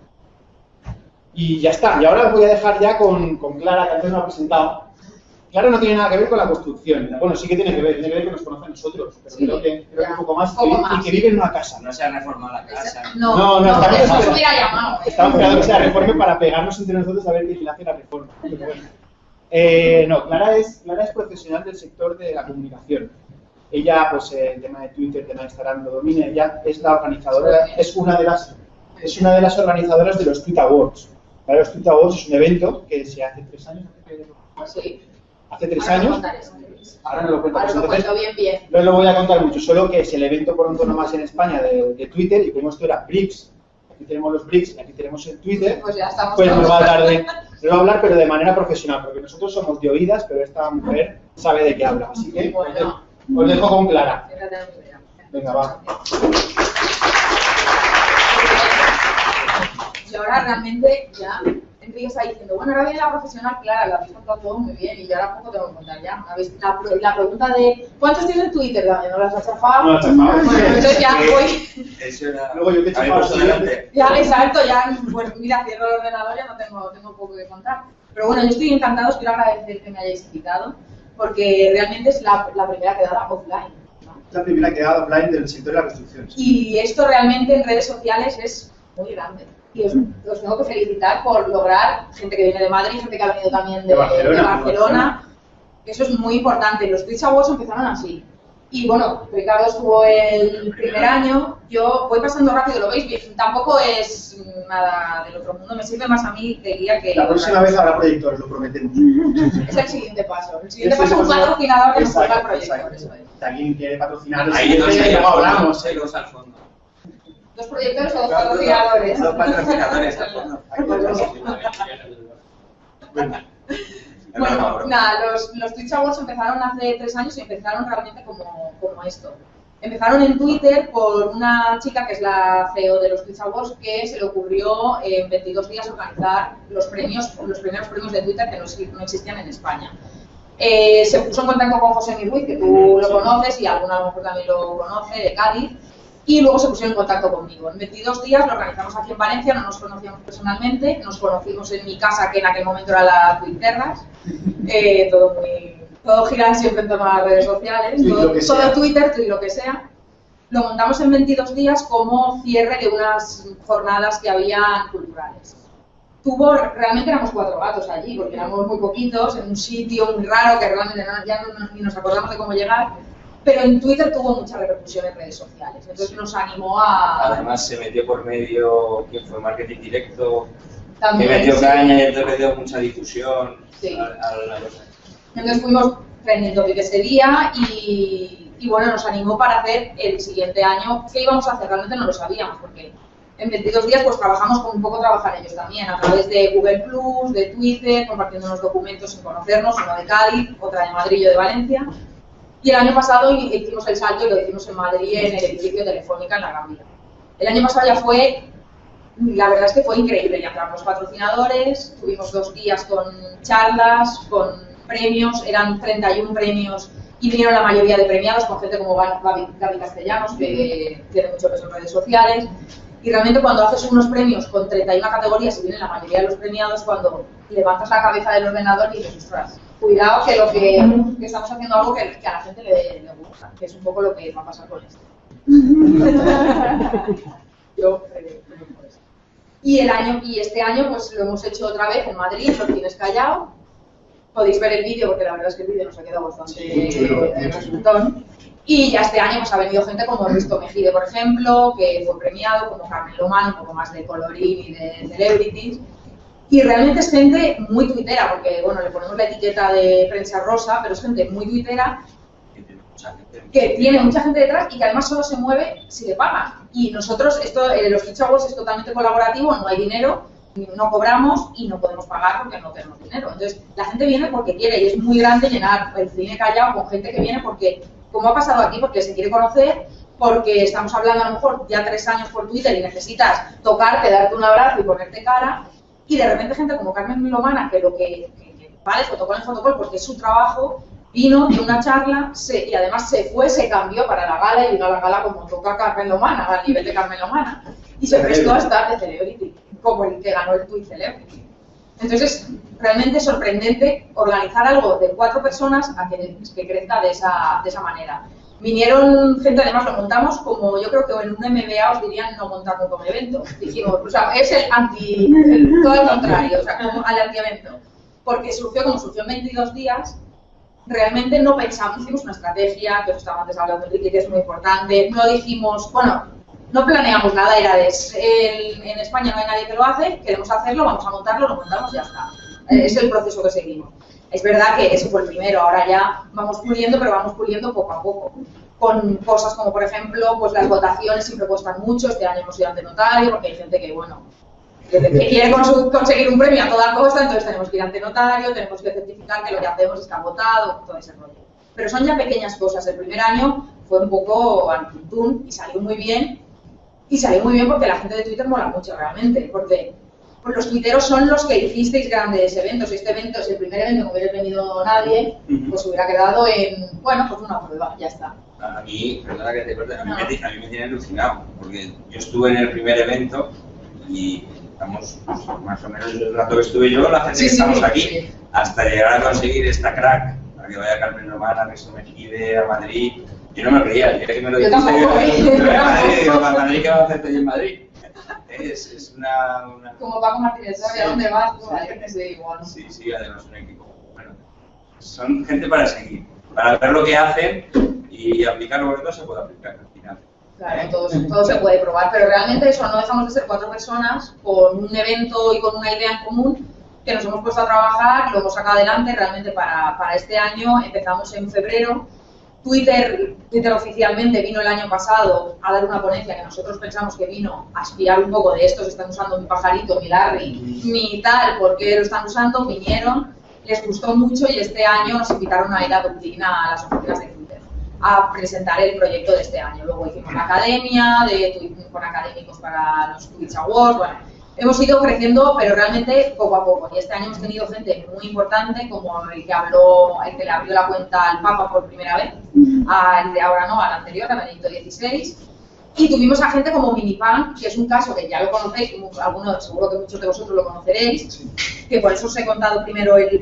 Y ya está. Y ahora os voy a dejar ya con, con Clara, que antes me ha presentado. Clara no tiene nada que ver con la construcción. Bueno, sí que tiene que ver, tiene que ver que nos conoce a nosotros, pero Sí, creo, que, creo que un poco más, Poco y- más. y que vive en una casa. No se ha reformado la casa. No, No, no, no, estamos eso os esperando. hubiera llamado. ¿eh? Estamos esperando que sea reforme para pegarnos entre nosotros a ver quién hace la reforma. Pero bueno. Eh, no, Clara es, Clara es profesional del sector de la comunicación. ella, pues el tema de Twitter, el tema de Instagram lo domina, ella es la organizadora, es una de las, es una de las organizadoras de los Tweet Awards. ¿Vale? Los Tweet Awards es un evento que se hace tres años, Sí. hace tres Ahora años, ahora no lo cuento, Ahora pues entonces bien, bien. no lo voy a contar mucho, solo que es el evento por más en España de, de Twitter y como esto era BRICS, aquí tenemos los BRICS y aquí tenemos el Twitter, Pues ya estamos. pues nos va a hablar de, nos va a hablar pero de manera profesional, porque nosotros somos de oídas, pero esta mujer sabe de qué habla, así que os dejo- os dejo con Clara. Venga, va. Y ahora realmente ya Enrique está diciendo, bueno, ahora viene la profesional, Clara, lo habéis contado todo muy bien y yo ahora poco tengo que contar ya. ¿Habéis- La, la pregunta de ¿cuántos tienes en Twitter? ¿No las has chafado? No las he chafado. Bueno, entonces ya voy. Eso era... Luego yo te he A mí chupado personalmente. Ya, exacto, ya, pues mira, cierro el ordenador, ya no tengo, tengo poco que contar. Pero bueno, yo estoy encantado, os quiero agradecer que me hayáis invitado, porque realmente es la, la primera quedada offline. La primera quedada offline del sector de la construcción. Y esto realmente en redes sociales es muy grande. Y os, os tengo que felicitar por lograr gente que viene de Madrid, gente que ha venido también de, De Barcelona, de Barcelona. Eso es muy importante. Los Twitch Awards empezaron así. Y bueno, Ricardo estuvo el primer año. Yo voy pasando rápido, lo veis bien. Tampoco es nada del otro mundo. Me sirve más a mí de guía que. La próxima vez habrá proyectores, lo prometemos. Es el siguiente paso. El siguiente paso es un patrocinador que nos ponga el proyector. Eso es. Si alguien quiere patrocinar, ya hay hablamos. hay dos al fondo. ¿Dos proyectores o dos patrocinadores? Dos patrocinadores. Bueno, nada, los, los Twitch Awards empezaron hace tres años y empezaron realmente como, como esto. Empezaron en Twitter por una chica que es la CEO de los Twitch Awards que se le ocurrió en 22 días organizar los premios, los primeros premios de Twitter que no, exi- no existían en España. Eh, se puso en contacto con José Ruiz, que tú lo conoces y alguna a lo mejor también lo conoce, de Cádiz, y luego se pusieron en contacto conmigo. En 22 días lo organizamos aquí en Valencia, no nos conocíamos personalmente, nos conocimos en mi casa, que en aquel momento era la Twitterras, eh, todo muy... Todo gira siempre en torno a las redes sociales, todo, todo. Twitter y lo que sea. Lo montamos en 22 días como cierre de unas jornadas que había culturales tuvo, realmente éramos cuatro gatos allí, porque éramos muy poquitos, en un sitio muy raro que realmente no- ya no, ni nos acordamos de cómo llegar, pero en Twitter tuvo mucha repercusión en redes sociales, entonces nos animó a... Además se metió por medio que fue marketing directo, que también, metió sí. caña y entonces dio mucha difusión Sí. a, a la cosa. Entonces fuimos trending topic ese día y, y bueno, nos animó para hacer el siguiente año. ¿Qué íbamos a hacer? Realmente no lo sabíamos porque en 22 días pues trabajamos con un poco trabajar ellos también, a través de Google Plus, de Twitter, compartiendo unos documentos sin conocernos, uno de Cádiz, otra de Madrid y yo de Valencia. Y el año pasado hicimos el salto y lo hicimos en Madrid en el edificio Telefónica en la Vía. El año pasado ya fue la verdad es que fue increíble. Ya entramos patrocinadores, tuvimos dos días con charlas, con premios, eran 31 premios y vinieron la mayoría de premiados con gente como Gaby Castellanos, que tiene mucho peso en redes sociales. Y realmente cuando haces unos premios con 31 categorías y vienen la mayoría de los premiados, cuando levantas la cabeza del ordenador y dices, ostras, cuidado que lo que, que estamos haciendo algo que, que a la gente le, le gusta, que es un poco lo que va a pasar con esto. Yo eh, creo por eso. Y el año y este año pues lo hemos hecho otra vez en Madrid, en los Cines Callao. Podéis ver el vídeo porque la verdad es que el vídeo nos ha quedado bastante Sí, eh, resultón. Y ya este año pues ha venido gente como Risto Mejide, por ejemplo, que fue premiado, como Carmen Lomán, un poco más de colorín y de celebrities. Y realmente es gente muy tuitera, porque bueno, le ponemos la etiqueta de prensa rosa, pero es gente muy tuitera Que tiene mucha gente. detrás y que además solo se mueve si le pagan. Y nosotros, esto, eh, los Twitch Awards es totalmente colaborativo, no hay dinero, no cobramos y no podemos pagar porque no tenemos dinero. Entonces, la gente viene porque quiere y es muy grande llenar el cine callado con gente que viene porque, como ha pasado aquí, porque se quiere conocer, porque estamos hablando a lo mejor ya tres años por Twitter y necesitas tocarte, darte un abrazo y ponerte cara, y de repente gente como Carmen Milomana, que lo que, que- que vale fotocol en fotocol porque es su trabajo, vino de una charla se- y además se fue, se cambió para la gala y vino a la gala como toca Carmen Lomana, al nivel de Carmen Lomana, y se prestó a estar de celebrity, como el que ganó el Tweet Celebrity. Entonces, realmente sorprendente organizar algo de cuatro personas a que, que crezca de esa, de esa manera. Vinieron gente, además lo montamos como yo creo que en un MBA os dirían no montarlo como evento. Dijimos, o sea, es el anti, todo lo contrario, o sea, como al anti-evento. Porque surgió como surgió en 22 días, realmente no pensamos, hicimos una estrategia, que os estaba antes hablando de que es muy importante, no dijimos, bueno, no planeamos nada, era de, en España no hay nadie que lo hace, queremos hacerlo, vamos a montarlo, lo montamos y ya está. Eh, es el proceso que seguimos. Es verdad que ese fue el primero, ahora ya vamos puliendo, pero vamos puliendo poco a poco. Con cosas como, por ejemplo, pues las votaciones siempre cuestan mucho, este año hemos ido ante notario, porque hay gente que, bueno, que, quiere conseguir un premio a toda costa, entonces tenemos que ir ante notario, tenemos que certificar que lo que hacemos está votado, todo ese rollo. Pero son ya pequeñas cosas. El primer año fue un poco antuntún y salió muy bien. Y salió muy bien porque la gente de Twitter mola mucho realmente, porque pues los tuiteros son los que hicisteis grandes eventos. Si este evento es el primer evento que hubiera venido nadie, pues hubiera quedado en, bueno, pues una prueba, ya está. A mí, perdona que te corte, a mí, me, a mí me tiene alucinado, porque yo estuve en el primer evento y estamos pues, más o menos el rato que estuve yo, la gente que estamos aquí, hasta llegar a conseguir esta crack, para que vaya Carmen Romana, que se me pide a Madrid. Yo no me creía, yo que me lo dijiste. Yo tampoco, yo, Madrid, digo, Madrid qué va a hacerte en Madrid? Es, es una, una, Como Paco Martínez, ¿sabes a dónde vas? Sí, igual. Sí, sí, además un equipo. Bueno, son gente para seguir, para ver lo que hacen y aplicarlo, porque todo se puede aplicar al final. Claro, todo, todo, se puede probar, pero realmente eso, no dejamos de ser cuatro personas con un evento y con una idea en común que nos hemos puesto a trabajar, lo hemos sacado adelante realmente para, para este año, empezamos en febrero. Twitter, Twitter oficialmente vino el año pasado a dar una ponencia que nosotros pensamos que vino a espiar un poco de esto, se están usando mi pajarito, mi Larry, mi tal, ¿por qué lo están usando? Vinieron, les gustó mucho y este año nos invitaron a ir a a las oficinas de a presentar el proyecto de este año. Luego hicimos la academia de, con académicos para los Twitch Awards. Bueno, hemos ido creciendo, pero realmente poco a poco. Y este año hemos tenido gente muy importante, como el que habló, el que le abrió la cuenta al Papa por primera vez, al de ahora no, al anterior, a Benedicto XVI. Y tuvimos a gente como Minipan, que es un caso que ya lo conocéis, algunos, seguro que muchos de vosotros lo conoceréis, que por eso os he contado primero el,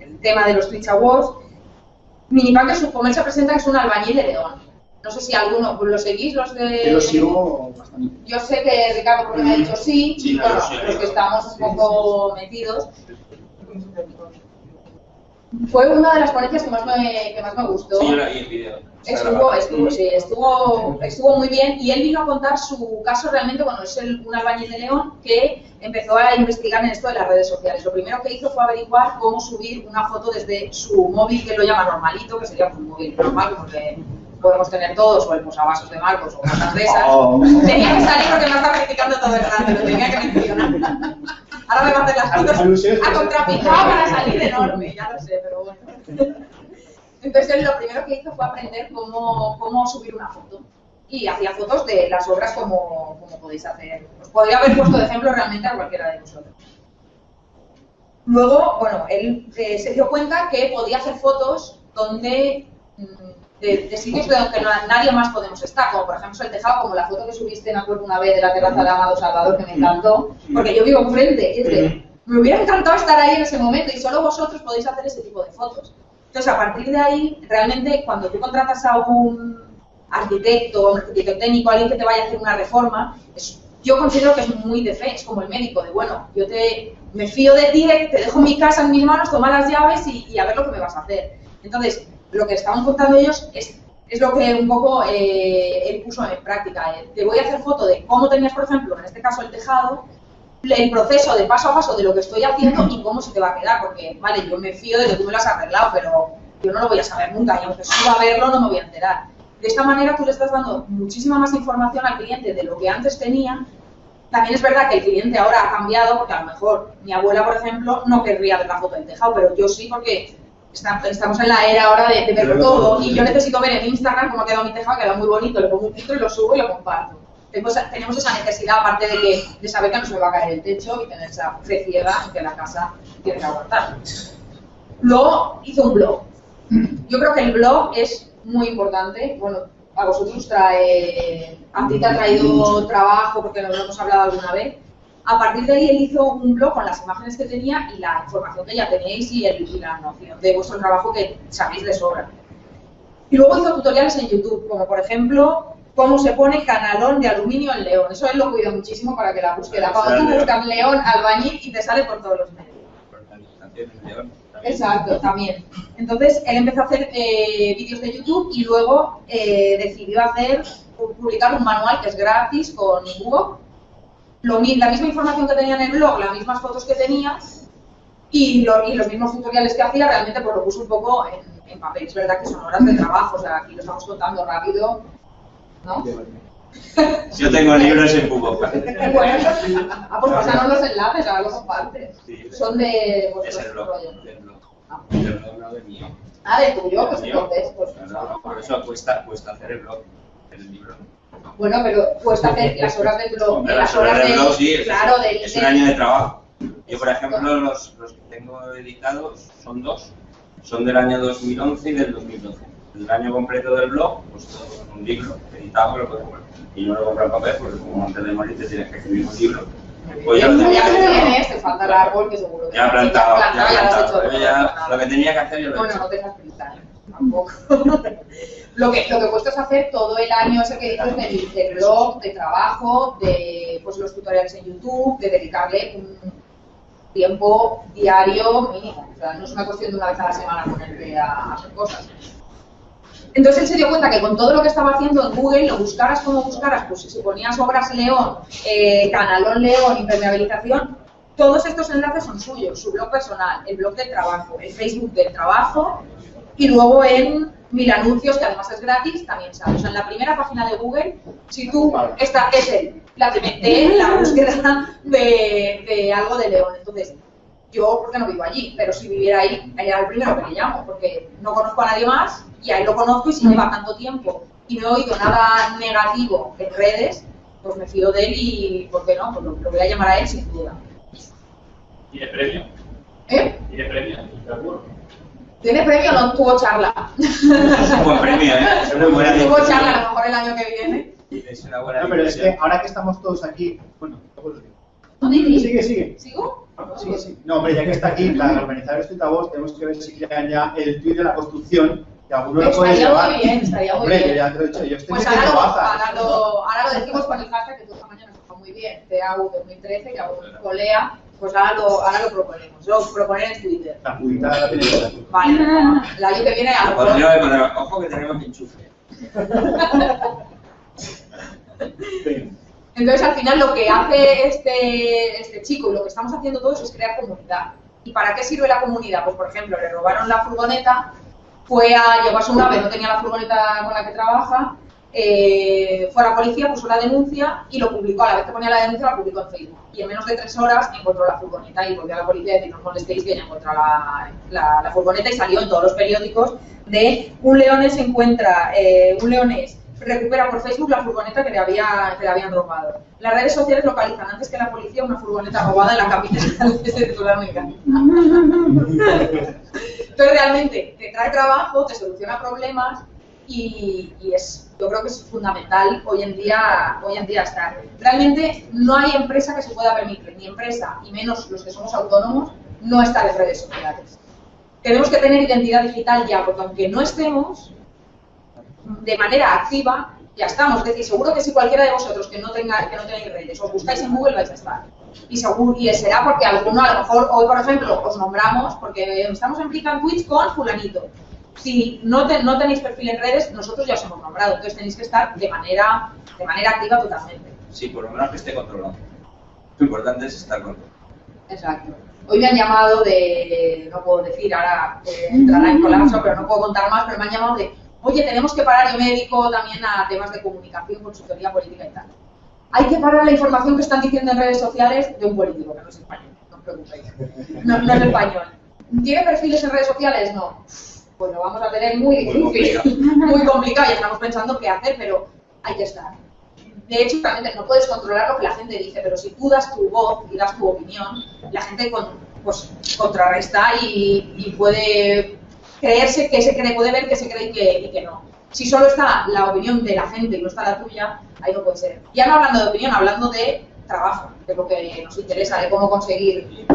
el tema de los Twitch Awards Minipan que su se presenta que es un albañil de León. No sé si alguno lo seguís, los de. Yo sigo bastante. Yo sé que Ricardo porque me ha dicho sí, sí bueno, los que estamos un poco metidos. Fue una de las ponencias que más me, que más me gustó. Sí, yo la vi en video. Estuvo, estuvo, sí, estuvo, estuvo muy bien y él vino a contar su caso realmente, bueno, es el, un albañil de León que empezó a investigar en esto de las redes sociales. Lo primero que hizo fue averiguar cómo subir una foto desde su móvil, que él lo llama normalito, que sería un móvil normal, como que podemos tener todos, o el posavasos de Marcos o cosas de esas. Oh. Tenía que salir porque me estaba criticando todo el rato, lo tenía que mencionar. Ahora me va a hacer las fotos a contrapicado para salir enorme, ya lo sé, pero bueno. Entonces él lo primero que hizo fue aprender cómo, cómo subir una foto. Y hacía fotos de las obras como, como podéis hacer. Os podría haber puesto de ejemplo realmente a cualquiera de vosotros. Luego, bueno, él eh, se dio cuenta que podía hacer fotos donde mm, de, sitios de donde nadie más podemos estar, como por ejemplo el tejado, como la foto que subiste, me acuerdo una vez, de la terraza de Amado Salvador, que me encantó, porque yo vivo enfrente, y me hubiera encantado estar ahí en ese momento, y solo vosotros podéis hacer ese tipo de fotos. Entonces, a partir de ahí, realmente, cuando tú contratas a un arquitecto, un arquitecto técnico, alguien que te vaya a hacer una reforma, yo considero que es muy de fe, es como el médico, de bueno, yo te, me fío de ti, te dejo mi casa en mis manos, toma las llaves y, a ver lo que me vas a hacer. Entonces, lo que estaban contando ellos es, es lo que un poco eh, él puso en práctica. Te voy a hacer foto de cómo tenías, por ejemplo, en este caso el tejado, el proceso de paso a paso de lo que estoy haciendo y cómo se te va a quedar, porque, vale, yo me fío de que tú me lo has arreglado, pero yo no lo voy a saber nunca y aunque suba a verlo no me voy a enterar. De esta manera tú le estás dando muchísima más información al cliente de lo que antes tenía. También es verdad que el cliente ahora ha cambiado, porque a lo mejor mi abuela, por ejemplo, no querría ver la foto del tejado, pero yo sí porque estamos en la era ahora de, ver todo y yo necesito ver en Instagram cómo ha quedado mi tejado, queda muy bonito, le pongo un filtro y lo subo y lo comparto tenemos esa necesidad, aparte de, que, de saber que no se me va a caer el techo y tener esa fe ciega en que la casa tiene que aguantar. Luego hizo un blog. Yo creo que el blog es muy importante. Bueno, a vosotros trae, a ti te ha traído trabajo porque lo hemos hablado alguna vez. A partir de ahí él hizo un blog con las imágenes que tenía y la información que ya tenéis y, el, y la noción de vuestro trabajo que sabéis de sobra. Y luego hizo tutoriales en YouTube, como por ejemplo cómo se pone canalón de aluminio en León. Eso él lo cuida muchísimo para que la búsqueda. Cuando tú buscas León albañil y te sale por todos los medios. Exacto, también. Entonces, él empezó a hacer eh, vídeos de YouTube y luego eh, decidió hacer, publicar un manual que es gratis con Google. Lo, la misma información que tenía en el blog, las mismas fotos que tenía y, lo- y los mismos tutoriales que hacía, realmente pues lo puso un poco en, en papel. Es verdad que son horas de trabajo, o sea, aquí lo estamos contando rápido, ¿no? Yo tengo libros en Google. Bueno, ah, pues pasaron los enlaces, ahora los compartes. Sí, Son de Es vuestros el blog. rollos. del blog. Ah. Del blog, no del mío. Ah, del tuyo, pues entonces, pues. Claro, Por eso cuesta, cuesta hacer el blog, el libro. Bueno, pero cuesta hacer las horas del blog, Hombre, las horas del, blog, sí, es- claro, del, es un año de trabajo. Yo, por ejemplo, los, los que tengo editados son dos. Son del año 2011 y del 2012. El año completo del blog, pues un libro editado, lo puedes comprar. Y no lo compro en papel porque como antes de morir te tienes que escribir un libro. Pues ya lo tenía lo que tienes, te falta el árbol que seguro que Ya plantado, ya plantado, ya lo. Yo lo que tenía que hacer yo lo he Bueno, hecho. no te dejas pintar, tampoco. lo, que, lo que cuesta es hacer todo el año ese que dices del, del blog, de trabajo, de pues, los tutoriales en YouTube, de dedicarle un tiempo diario mínimo. O sea, no es una cuestión de una vez a la semana ponerte a hacer cosas. Entonces él se dio cuenta que con todo lo que estaba haciendo en Google, lo buscaras como buscaras, pues si ponías obras León, eh, Canalón León, impermeabilización, todos estos enlaces son suyos, su blog personal, el blog del trabajo, el Facebook del trabajo y luego en Mil Anuncios, que además es gratis, también sale. O sea, en la primera página de Google, si tú, esta es él, la que mete la búsqueda de, de algo de León. Entonces, yo, porque no vivo allí, pero si viviera ahí, ahí era el primero que le llamo, porque no conozco a nadie más y a él lo conozco y si lleva tanto tiempo y no he oído nada negativo en redes, pues me fío de él y, ¿por qué no? Pues lo, lo voy a llamar a él sin duda. ¿Tiene premio? ¿Eh? ¿Tiene premio? Seguro. ¿Tiene premio o no tuvo charla? Es un buen premio, ¿eh? Es una buena tuvo charla a lo mejor el año que viene. Es una buena No, pero es que ahora que estamos todos aquí, bueno, luego lo digo. Sigue, sigue. ¿Sigo? Sí, sí. No, hombre, ya que está aquí, la organizadora de Voz, tenemos que ver si crean ya el tweet de la construcción, que alguno lo puede Estaría llevar. muy bien, estaría muy Hombre, bien. ya te lo he dicho, yo estoy Pues ahora lo, ahora, lo, ahora lo decimos con el hashtag que tú esta mañana nos fue muy bien, TAU 2013, que hago con Lea, pues ahora lo, ahora lo proponemos, lo proponer en Twitter. La pudita la. Vale, el año que viene a lo mejor. ojo que tenemos enchufe. Entonces al final lo que hace este, este chico y lo que estamos haciendo todos es crear comunidad. ¿Y para qué sirve la comunidad? Pues por ejemplo, le robaron la furgoneta, fue a llevarse un ave, no tenía la furgoneta con la que trabaja, eh, fue a la policía, puso la denuncia y lo publicó. A la vez que ponía la denuncia, la publicó en Facebook. Y en menos de tres horas encontró la furgoneta y volvió a la policía a decir, no molestéis que ya encontró la, la- la furgoneta y salió en todos los periódicos de un leonés encuentra, eh, un leonés recupera por Facebook la furgoneta que le, había, que le habían robado. Las redes sociales localizan antes que la policía una furgoneta robada en la capital de Sudamérica. Entonces realmente te trae trabajo, te soluciona problemas y, y es, yo creo que es fundamental hoy en día, hoy en día estar. Realmente no hay empresa que se pueda permitir, ni empresa, y menos los que somos autónomos, no estar en redes sociales. Tenemos que tener identidad digital ya, porque aunque no estemos, de manera activa, ya estamos. Es decir, seguro que si cualquiera de vosotros que no tenga, que no tenéis redes, os buscáis en Google vais a estar. Y, seguro, y será porque alguno, a lo mejor hoy, por ejemplo, os nombramos porque estamos en Click and Twitch con fulanito. Si no, te- no tenéis perfil en redes, nosotros ya os hemos nombrado. Entonces tenéis que estar de manera, de manera activa totalmente. Sí, por lo menos que esté controlado. Lo importante es estar controlado. Exacto. Hoy me han llamado de, no puedo decir, ahora eh, entrará en colapso, pero no puedo contar más, pero me han llamado de, oye, tenemos que parar, yo me dedico también a temas de comunicación, consultoría política y tal. Hay que parar la información que están diciendo en redes sociales de un político, que no es español, no os preocupéis. No, no es español. ¿Tiene perfiles en redes sociales? No. Pues lo vamos a tener muy Muy difícil, muy complicado, y estamos pensando qué hacer, pero hay que estar. De hecho, realmente no puedes controlar lo que la gente dice, pero si tú das tu voz y das tu opinión, la gente con- pues, contrarresta y, y puede creerse que se cree, puede ver que se cree y que, y que no. Si solo está la opinión de la gente y no está la tuya, ahí no puede ser. Ya no hablando de opinión, hablando de trabajo, de lo que nos interesa, de cómo conseguir. Y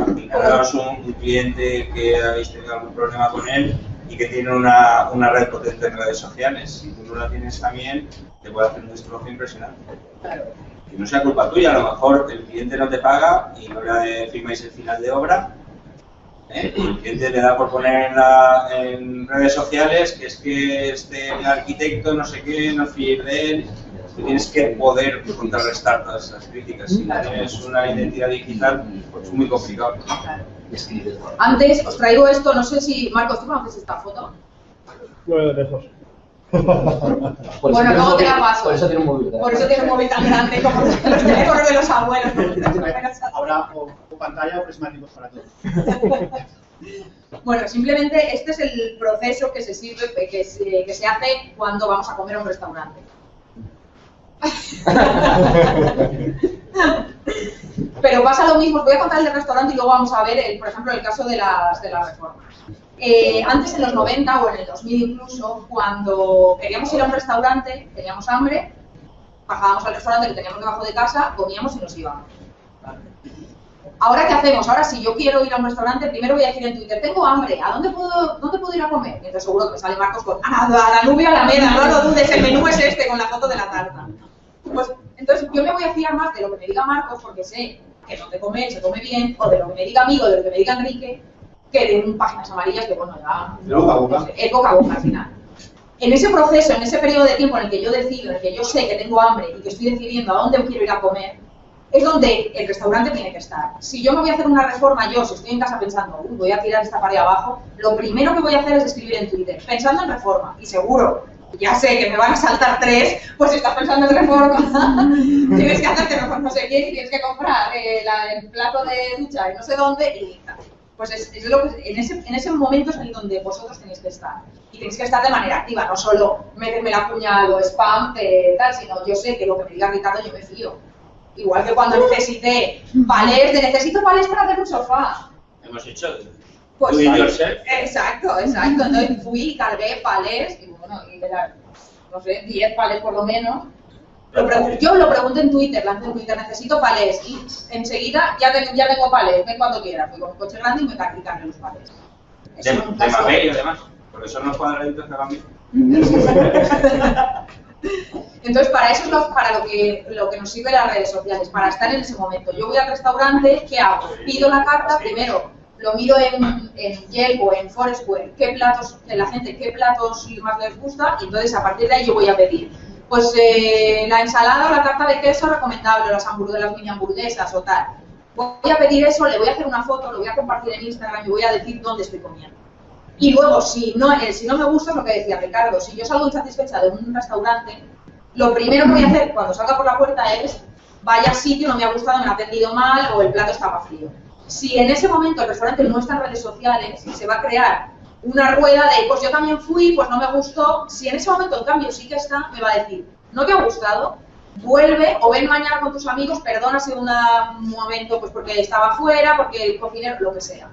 un, un cliente que habéis tenido algún problema con él y que tiene una, una red potente en redes sociales. Si tú no la tienes también, te puede hacer un destrozo impresionante. Claro. Que no sea culpa tuya, a lo mejor el cliente no te paga y no le firmáis el final de obra ¿eh? El cliente le da por poner en, la- en redes sociales que es que este arquitecto no sé qué, no fíe de él. Tú tienes que poder contrarrestar todas esas críticas. Si no tienes una identidad digital, pues es muy complicado. Antes os traigo esto, no sé si. Marcos, ¿tú conoces esta foto? Bueno, de lejos. Por Bueno, eso luego te tiene la un móvil- paso. Por eso tiene un móvil. ¿verdad? Por eso tiene un móvil tan grande como los teléfonos de los abuelos. Habrá o, o pantalla o prismáticos para todos. Bueno, simplemente este es el proceso que se sirve, que se, que se hace cuando vamos a comer a un restaurante. Pero pasa lo mismo, os voy a contar el del restaurante y luego vamos a ver, el, por ejemplo, el caso de las, de las reformas. Eh, antes, en los 90 o en el 2000 incluso, cuando queríamos ir a un restaurante, teníamos hambre, bajábamos al restaurante que teníamos debajo de casa, comíamos y nos íbamos. Ahora, ¿qué hacemos? Ahora, si yo quiero ir a un restaurante, primero voy a decir en Twitter, tengo hambre, ¿a dónde puedo, dónde puedo ir a comer? Y entonces seguro que me sale Marcos con, a la, a la Alameda, no lo dudes, el menú es este, con la foto de la tarta. Pues, entonces yo me voy a fiar más de lo que me diga Marcos, porque sé que donde comer se come bien, o de lo que me diga amigo, de lo que me diga Enrique, que de un páginas amarillas que, bueno, ya... Boca a boca. Es boca a boca al final. En ese proceso, en ese periodo de tiempo en el que yo decido, en el que yo sé que tengo hambre y que estoy decidiendo a dónde quiero ir a comer, es donde el restaurante tiene que estar. Si yo me voy a hacer una reforma, yo, si estoy en casa pensando, "Uy, voy a tirar esta pared abajo, lo primero que voy a hacer es escribir en Twitter, pensando en reforma. Y seguro, ya sé que me van a saltar tres, pues si estás pensando en reforma, tienes que hacerte reforma no sé quién y tienes que comprar eh, la- el plato de ducha y no sé dónde y. Pues es, es lo que, en, ese, en ese momento es en donde vosotros tenéis que estar. Y tenéis que estar de manera activa, no solo meterme la cuña o spam, eh, tal, sino yo sé que lo que me diga Ricardo yo me fío. Igual que cuando necesité palés, de necesito palés para hacer un sofá. Hemos hecho Pues. Exacto, exacto. Entonces fui, cargué palés, bueno, y de las, no sé, 10 palés por lo menos. Lo yo lo pregunté en Twitter, lancé en Twitter, necesito palés, y enseguida ya, ten- ya tengo palés, ven cuando quieras. Fui con un coche grande y me cargué los palés. De, Eso de mamey, además. Porque son los cuadraditos que van bien. Entonces, para eso es lo, para lo que, lo que nos sirven las redes sociales, para estar en ese momento. Yo voy al restaurante, ¿qué hago? Pido la carta, primero lo miro en, en Yelp o en Foursquare, qué platos, de la gente, qué platos más les gusta, y entonces a partir de ahí yo voy a pedir. Pues eh, la ensalada o la tarta de queso recomendable, las hamburguesas, las mini hamburguesas o tal. Voy a pedir eso, le voy a hacer una foto, lo voy a compartir en Instagram y voy a decir dónde estoy comiendo. Y luego, si no, eh, si no me gusta, es lo que decía Ricardo, si yo salgo insatisfecha de un restaurante, lo primero que voy a hacer cuando salga por la puerta es, vaya sitio, no me ha gustado, me ha atendido mal o el plato estaba frío. Si en ese momento el restaurante no está en redes sociales, se va a crear una rueda de, pues yo también fui, pues no me gustó. Si en ese momento, en cambio, sí que está, me va a decir, no te ha gustado, vuelve o ven mañana con tus amigos, perdona si un momento, pues porque estaba fuera, porque el cocinero, lo que sea.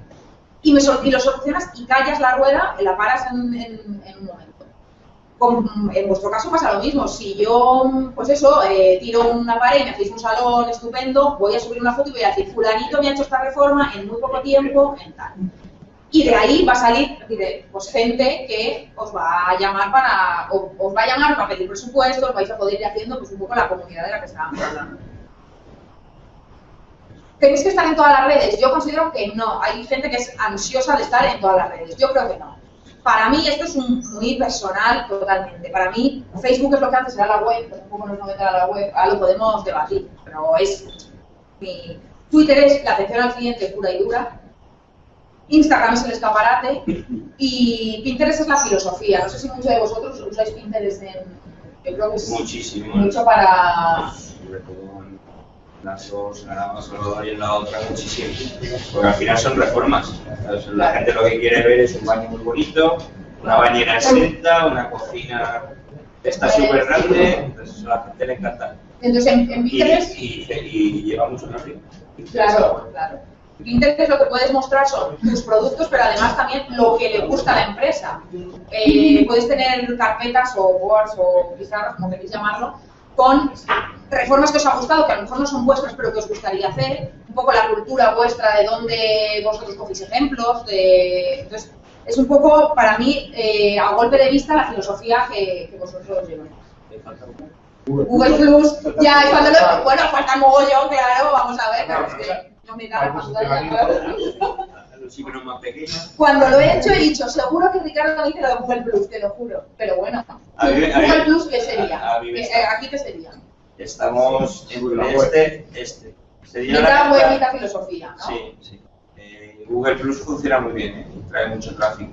Y, me y lo solucionas y callas la rueda, la paras en- en un momento. En vuestro caso pasa lo mismo. Si yo, pues eso, eh, tiro una pared y me hacéis un salón estupendo, voy a subir una foto y voy a decir, fulanito me ha hecho esta reforma en muy poco tiempo, en tal. Y de ahí va a salir pues, gente que os va a llamar para, o- os va a llamar para pedir presupuestos, vais a poder ir haciendo pues un poco la comunidad de la que estábamos hablando. ¿Tenéis que estar en todas las redes? Yo considero que no. Hay gente que es ansiosa de estar en todas las redes. Yo creo que no. Para mí esto es un, muy personal totalmente. Para mí Facebook es lo que antes era la web, pero tampoco nos meter a la web, ahora lo podemos debatir, pero es mi Twitter es la atención al cliente pura y dura. Instagram es el escaparate y Pinterest es la filosofía. No sé si muchos de vosotros usáis Pinterest en... Yo creo que es Muchísimo. mucho para... Las dos, la Salvador y en la otra, muchísimo. Porque al final son reformas. ¿sabes? La gente lo que quiere ver es un baño muy bonito, una bañera exenta, una cocina está súper grande, entonces a la gente le encanta. Entonces en, en Y, Pinterest... y, y lleva mucho tráfico. Claro, claro. Pinterest lo que puedes mostrar son tus productos, pero además también lo que le gusta a la empresa. Eh, puedes tener carpetas o boards o pizarras, como queréis llamarlo, con reformas que os ha gustado, que a lo mejor no son vuestras, pero que os gustaría hacer, un poco la cultura vuestra, de dónde vosotros cogéis ejemplos, de... Entonces, es un poco, para mí, eh, a golpe de vista, la filosofía que, que vosotros lleváis. Google Plus, ya es cuando lo... Bueno, falta mogollón, claro, vamos a ver, pero es que no me da los más pequeños. Cuando lo he hecho he dicho, seguro que Ricardo dice lo de Google Plus, te lo juro. Pero bueno, A Google Plus, ¿qué sería? a- a mí me ¿Qué- está- eh, ¿Aquí qué sería? Estamos entre este, este. Sería Mitad la- web, mitad filosofía, ¿no? Sí, sí. Eh, Google Plus funciona muy bien, ¿eh? trae mucho tráfico.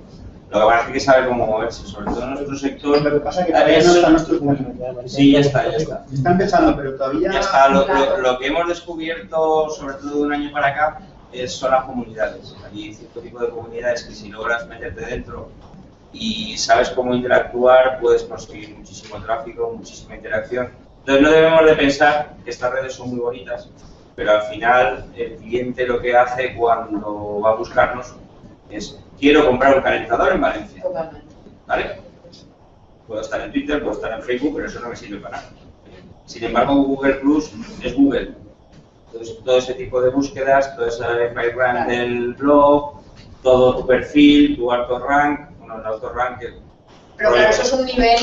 Lo que pasa es que hay que saber cómo moverse, sobre todo en nuestro sector. Lo que pasa es que todavía no está nuestro público. Sí, ya está, ya está. Está empezando, pero todavía... Ya está, lo, Claro. lo- lo que hemos descubierto, sobre todo de un año para acá, es, son las comunidades. Hay cierto tipo de comunidades que si logras meterte dentro y sabes cómo interactuar, puedes conseguir muchísimo tráfico, muchísima interacción. Entonces no debemos de pensar que estas redes son muy bonitas, pero al final el cliente lo que hace cuando va a buscarnos es quiero comprar un calentador en Valencia. Totalmente. ¿Vale? Puedo estar en Twitter, puedo estar en Facebook, pero eso no me sirve para nada. Sin embargo, Google Plus es Google. Entonces, todo ese tipo de búsquedas, todo ese background del blog, todo tu perfil, tu auto-rank, bueno, el auto-rank, que- Pero claro, eso es un nivel...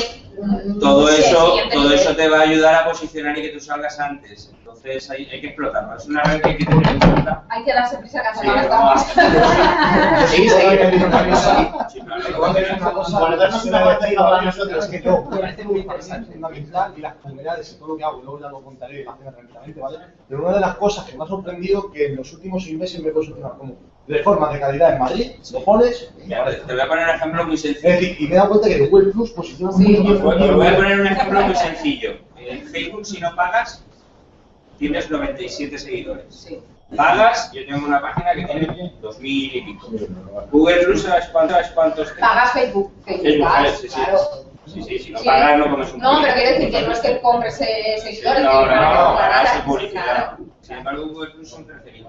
todo eso, todo eso te va a ayudar a posicionar y que tú salgas antes. Entonces, hay, hay que explotarlo. Es una red que hay que tener en cuenta. Hay que darse prisa que Sí, vamos. Sí, sí, Sí, darnos una vuelta y hablar nosotros. que no, me parece muy interesante, fundamental, y las comunidades y todo lo que hago, y luego ya lo contaré la cena tranquilamente, ¿vale? Pero una de las cosas que me ha sorprendido que en los últimos seis meses me he posicionado como reformas de calidad en Madrid, lo pones, y te te voy a poner un ejemplo muy es sencillo. decir, y me he dado cuenta que Google Plus posiciona Sí. muy bien, muy voy, a poner un ejemplo muy sencillo. En Facebook, si no pagas, tienes 97 seguidores. Sí. Pagas, yo tengo una página que tiene 2000 y pico. Google Plus, ¿sabes cuántos? ¿Sabes cuántos? Pagas Facebook, Facebook Ads, sí, sí. claro. Sí, sí, si no Sí. pagas no comes un No, pero quiero decir que no es que compres eh, seguidores, No, no, no, comprar pagas su publicidad. Sin embargo, Google Plus son 13.000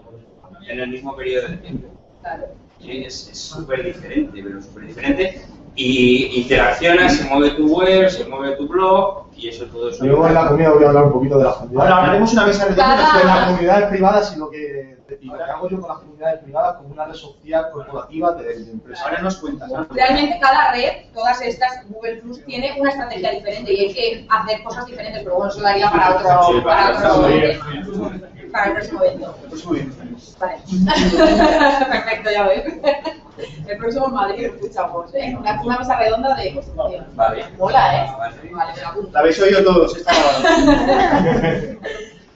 en el mismo periodo de tiempo. claro. Es súper diferente, pero súper diferente. Y interaccionas, se mueve tu web, se mueve tu blog y eso todo eso. Luego en la comida voy a hablar un poquito de las comunidades. Ahora hablaremos una mesa de las comunidades privadas y lo que, y lo que hago yo con las comunidades privadas como una red social corporativa de, de empresa. Ahora nos cuentas. ¿no? Realmente cada red, todas estas, Google Plus, tiene una estrategia diferente y hay que hacer cosas diferentes, pero bueno, eso daría para otro, Sí, para para otro para el próximo evento. Pues muy bien. Vale. Perfecto, ya ves. El próximo en Madrid lo escuchamos, ¿eh? Una, una mesa redonda de construcción. Vale. Mola, ¿eh? Vale. Vale, me la apunto. La habéis oído todos, está grabado.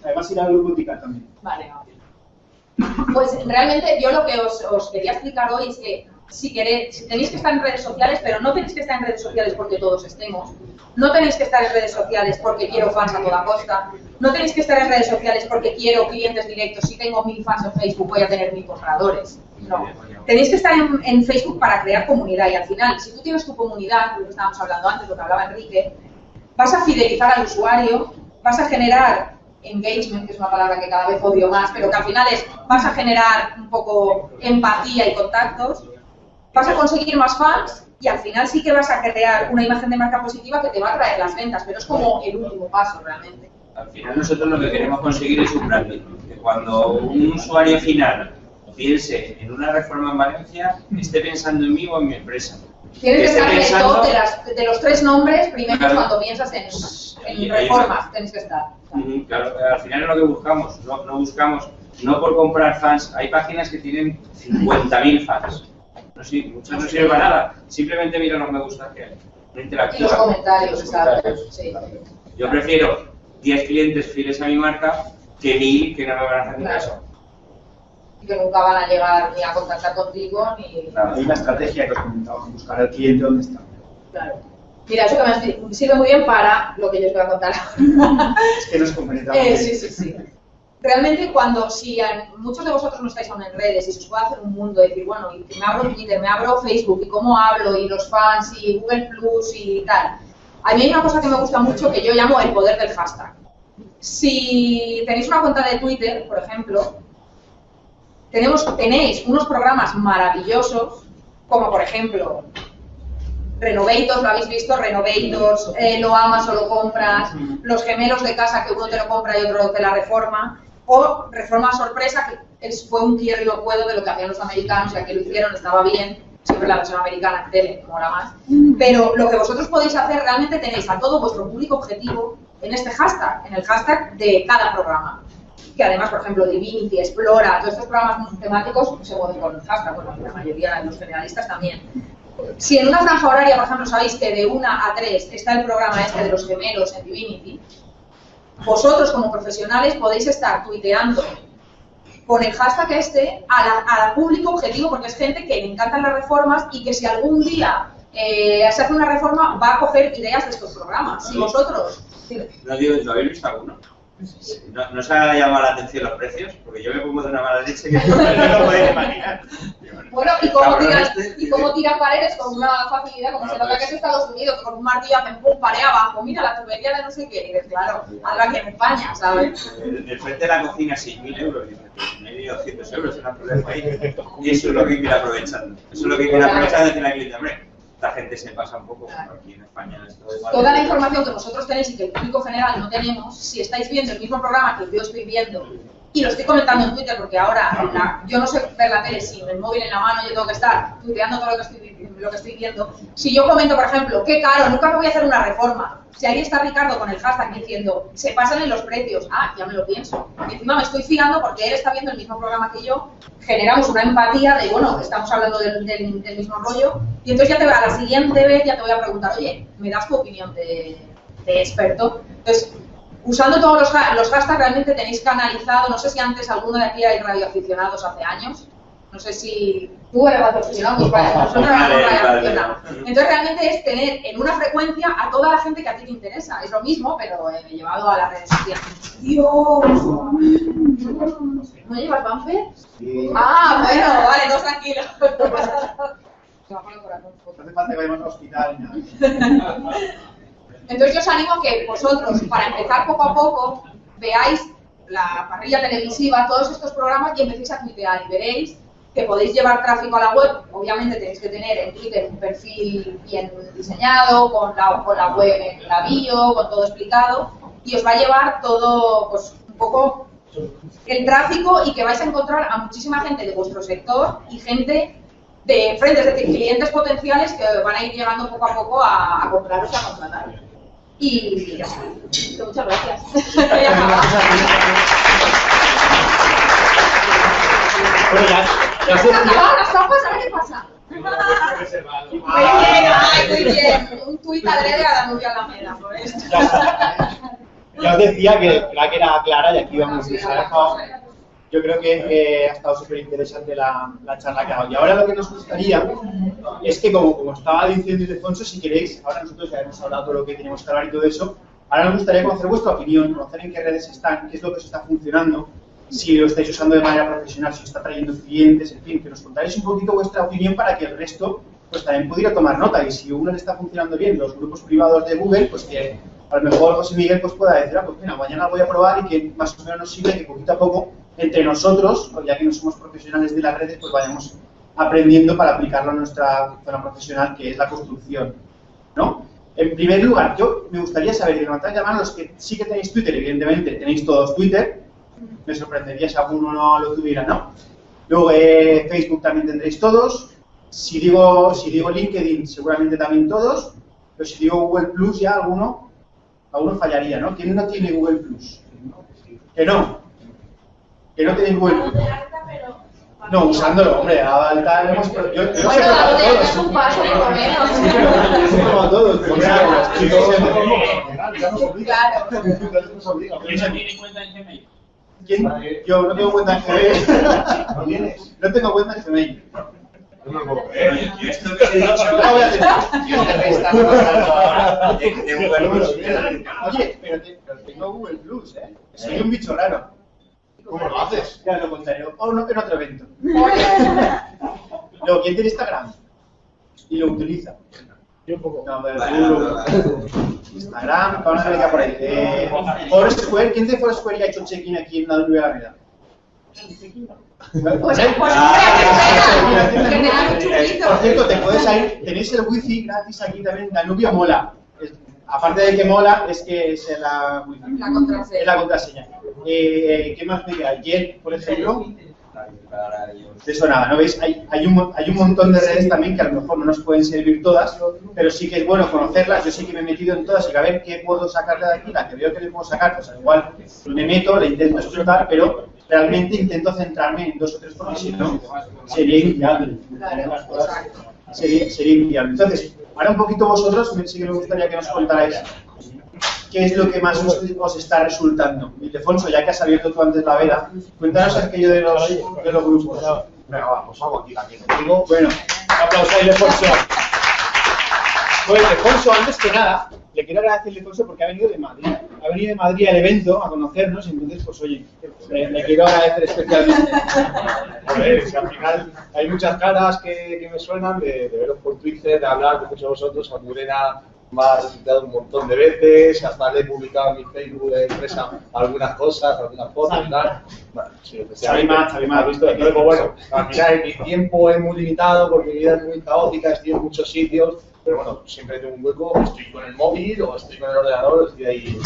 Además irá al grupo TICA también. Vale, vale. Pues realmente yo lo que os, os quería explicar hoy es que si queréis, tenéis que estar en redes sociales, pero no tenéis que estar en redes sociales porque todos estemos, no tenéis que estar en redes sociales porque quiero fans a toda costa, no tenéis que estar en redes sociales porque quiero clientes directos, si tengo mil fans en Facebook voy a tener mil compradores. No. Tenéis que estar en, en Facebook para crear comunidad y al final, si tú tienes tu comunidad, lo que estábamos hablando antes, lo que hablaba Enrique, vas a fidelizar al usuario, vas a generar engagement, que es una palabra que cada vez odio más, pero que al final es, vas a generar un poco empatía y contactos, vas a conseguir más fans y al final sí que vas a crear una imagen de marca positiva que te va a traer las ventas, pero es como el último paso realmente. Al final nosotros lo que queremos conseguir es un branding. Que cuando un usuario final piense en una reforma en Valencia, esté pensando en mí o en mi empresa. Tienes que estar en pensando- de, las- de los tres nombres primeros Claro. cuando piensas en, en Y- y- reformas, tienes que estar. Ujú, Claro, al final es lo que buscamos. No, no buscamos, no por comprar fans. Hay páginas que tienen 50.000 fans. No, sí, muchas no sirven para nada. Simplemente mira los me gusta que hay. No Y los interactúan. comentarios, Los comentarios. Sí. Yo prefiero 10 clientes fieles a mi marca que 1000 que no me van a hacer Claro. caso. Y que nunca van a llegar ni a contactar contigo ni. Claro. Hay una estrategia que os comentaba, buscar al cliente donde está. Claro. Mira, eso que me sirve muy bien para lo que yo os voy a contar ahora. Es que nos complementamos. Eh, sí, sí, sí. Realmente cuando, si a- muchos de vosotros no estáis aún en redes y se os puede hacer un mundo, decir, bueno, y me abro Twitter, me abro Facebook, y cómo hablo, y los fans, y Google Plus, y tal. A mí hay una cosa que me gusta mucho que yo llamo el poder del hashtag. Si tenéis una cuenta de Twitter, por ejemplo, tenemos, tenéis unos programas maravillosos, como por ejemplo Renovators, ¿lo habéis visto? Renovators, eh, lo amas o lo compras, los gemelos de casa que uno te lo compra y otro te la reforma, o reforma sorpresa, que fue un quiero y no puedo de lo que hacían los americanos, y aquí lo hicieron, estaba bien, siempre la versión americana en tele, mola más. Pero lo que vosotros podéis hacer, realmente tenéis a todo vuestro público objetivo en este hashtag, en el hashtag de cada programa. que además, por ejemplo, Divinity, Explora, todos estos programas temáticos se mueven con hashtag, bueno, la mayoría de los generalistas también. Si en una franja horaria, por ejemplo, sabéis que de 1 a 3 está el programa este de los gemelos en Divinity, vosotros como profesionales podéis estar tuiteando con el hashtag este al público objetivo, porque es gente que le encantan las reformas y que si algún día eh, se hace una reforma va a coger ideas de estos programas. Si vosotros... No digo, ¿lo habéis visto alguno? ¿No, ¿No os ha llamado la atención los precios? Porque yo me pongo de una mala leche que no lo podéis imaginar. Bueno, y cómo tiran, y cómo tiran paredes con una facilidad, como se nota que es Estados Unidos, con un martillo hacen pum, pared abajo, mira la tubería de no sé qué, y dices, claro, algo que en España, ¿sabes? De frente de la cocina, 6.000 euros, dices, medio 200 euros, no hay problema ahí. Y eso es lo que hay que ir aprovechando. Eso es lo que hay que ir aprovechando, decir la cliente, hombre, esta gente se pasa un poco, aquí en España Toda la información que vosotros tenéis y que el público general no tenemos, si estáis viendo el mismo programa que yo estoy viendo, y lo estoy comentando en Twitter porque ahora la, yo no sé ver la tele sin el móvil en la mano, yo tengo que estar tuiteando todo lo que estoy, lo que estoy viendo. Si yo comento, por ejemplo, qué caro, nunca me voy a hacer una reforma, si ahí está Ricardo con el hashtag diciendo, se pasan en los precios, ah, ya me lo pienso. Y encima me estoy fiando porque él está viendo el mismo programa que yo, generamos una empatía de, bueno, estamos hablando del, del, del mismo rollo, y entonces ya te a la siguiente vez ya te voy a preguntar, oye, ¿me das tu opinión de, de experto? Entonces, usando todos los, los, hashtags realmente tenéis canalizado, no sé si antes alguno de aquí hay radioaficionados hace años, no sé si tú eres radioaficionado, pues vale, nosotros éramos radioaficionados. Entonces realmente es tener en una frecuencia a toda la gente que a ti te interesa, es lo mismo, pero eh, llevado a las redes sociales. Dios, ¿no llevas Banfer? Sí. Ah, bueno, vale, no tranquilo. No hace falta que vayamos al hospital nada. Entonces yo os animo a que vosotros, para empezar poco a poco, veáis la parrilla televisiva, todos estos programas y empecéis a tuitear y veréis que podéis llevar tráfico a la web. Obviamente tenéis que tener en Twitter un perfil bien diseñado, con la, con la web en la bio, con todo explicado, y os va a llevar todo, pues, un poco el tráfico y que vais a encontrar a muchísima gente de vuestro sector y gente de frente, es decir, clientes potenciales que van a ir llegando poco a poco a, a compraros y a contratar. Y ya está. Muchas gracias. Bueno, ya, ya ¿Se las tapas? ¿Ahora qué pasa? Muy bien, ay, muy bien. Un tuit adrede a la nubia Alameda, por esto. Ya, ya os decía que la que era clara y aquí vamos ha dejado. Yo creo que eh, ha estado súper interesante la, la charla que ha dado. Y ahora lo que nos gustaría es que, como, como estaba diciendo Ildefonso, si queréis, ahora nosotros ya hemos hablado de lo que teníamos que hablar y todo eso, ahora nos gustaría conocer vuestra opinión, conocer en qué redes están, qué es lo que os está funcionando, si lo estáis usando de manera profesional, si os está trayendo clientes, en fin, que nos contáis un poquito vuestra opinión para que el resto pues también pudiera tomar nota. Y si uno le está funcionando bien los grupos privados de Google, pues que a lo mejor José Miguel pues pueda decir, ah, pues mira, mañana voy a probar y que más o menos nos sirve que poquito a poco entre nosotros, ya que no somos profesionales de las redes, pues vayamos aprendiendo para aplicarlo a nuestra zona profesional, que es la construcción. ¿no? En primer lugar, yo me gustaría saber, y levantar la mano los que sí que tenéis Twitter, evidentemente tenéis todos Twitter, me sorprendería si alguno no lo tuviera, ¿no? Luego eh, Facebook también tendréis todos, si digo, si digo LinkedIn seguramente también todos, pero si digo Google Plus ya alguno, alguno fallaría, ¿no? ¿Quién no tiene Google Plus? Que no, que no tenéis Plus. No, usándolo, hombre, a alta hemos... Yo, yo he Bueno, probado de todos. es un paso, por lo menos. Los he probado todos. Claro. Ya nos obliga. ¿Quién no tiene cuenta en Gmail? ¿Quién? Yo no tengo cuenta en Gmail. ¿No tienes? No tengo cuenta en Gmail. No me lo puedo creer. Yo esto que he dicho, No voy a tener. yo. Oye, pero tengo Google Plus, ¿eh? Soy un bicho raro. ¿Cómo lo haces? Ya lo contaré. O no, en otro evento. Luego, ¿quién tiene Instagram? Y lo utiliza. Yo un poco. No, pero Vale. Instagram, vamos a ver por ahí. Eh, Foursquare, ¿quién de Foursquare ya ha hecho check-in aquí en la Nube Alameda? Pues, ¿Eh? pues, Ah, dan un chupito. Por cierto, te puedes ir, tenéis el wifi gratis aquí también, Danubio mola. Aparte de que mola, es que es la. La contraseña. Es la contraseña. Eh, ¿Qué más me queda? Por ejemplo. De eso nada, ¿no veis? Hay, hay, un, hay un montón de redes también que a lo mejor no nos pueden servir todas, pero sí que es bueno conocerlas. Yo sí que me he metido en todas y que a ver qué puedo sacarle de aquí, la que veo que le puedo sacar, pues al igual me meto, le intento explotar, pero realmente intento centrarme en dos o tres porque si no sería inviable. Sería, sería inviable. Entonces, ahora un poquito vosotros, sí que me gustaría que nos contarais qué es lo que más os, os está resultando. Ildefonso, ya que has abierto tú antes la veda, cuéntanos aquello de los, de los grupos. Venga, va, pues hago aquí también contigo. Bueno, un aplauso a Ildefonso. Bueno, Ildefonso, antes que nada, le quiero agradecer a Ildefonso porque ha venido de Madrid. Ha venido de Madrid al evento a conocernos, entonces, pues oye, le, le quiero agradecer especialmente. Joder, es que al final hay muchas caras que, que me suenan de, de veros por Twitter, de hablar con muchos de vosotros. A Murena me ha resultado un montón de veces, hasta le he publicado en mi Facebook de empresa algunas cosas, algunas fotos y tal. Bueno, sí, más, más. Visto, entonces, pues, bueno, al final mi tiempo es muy limitado porque mi vida es muy caótica, estoy en muchos sitios, pero bueno, siempre tengo un hueco, estoy con el móvil o estoy con el ordenador, estoy ahí.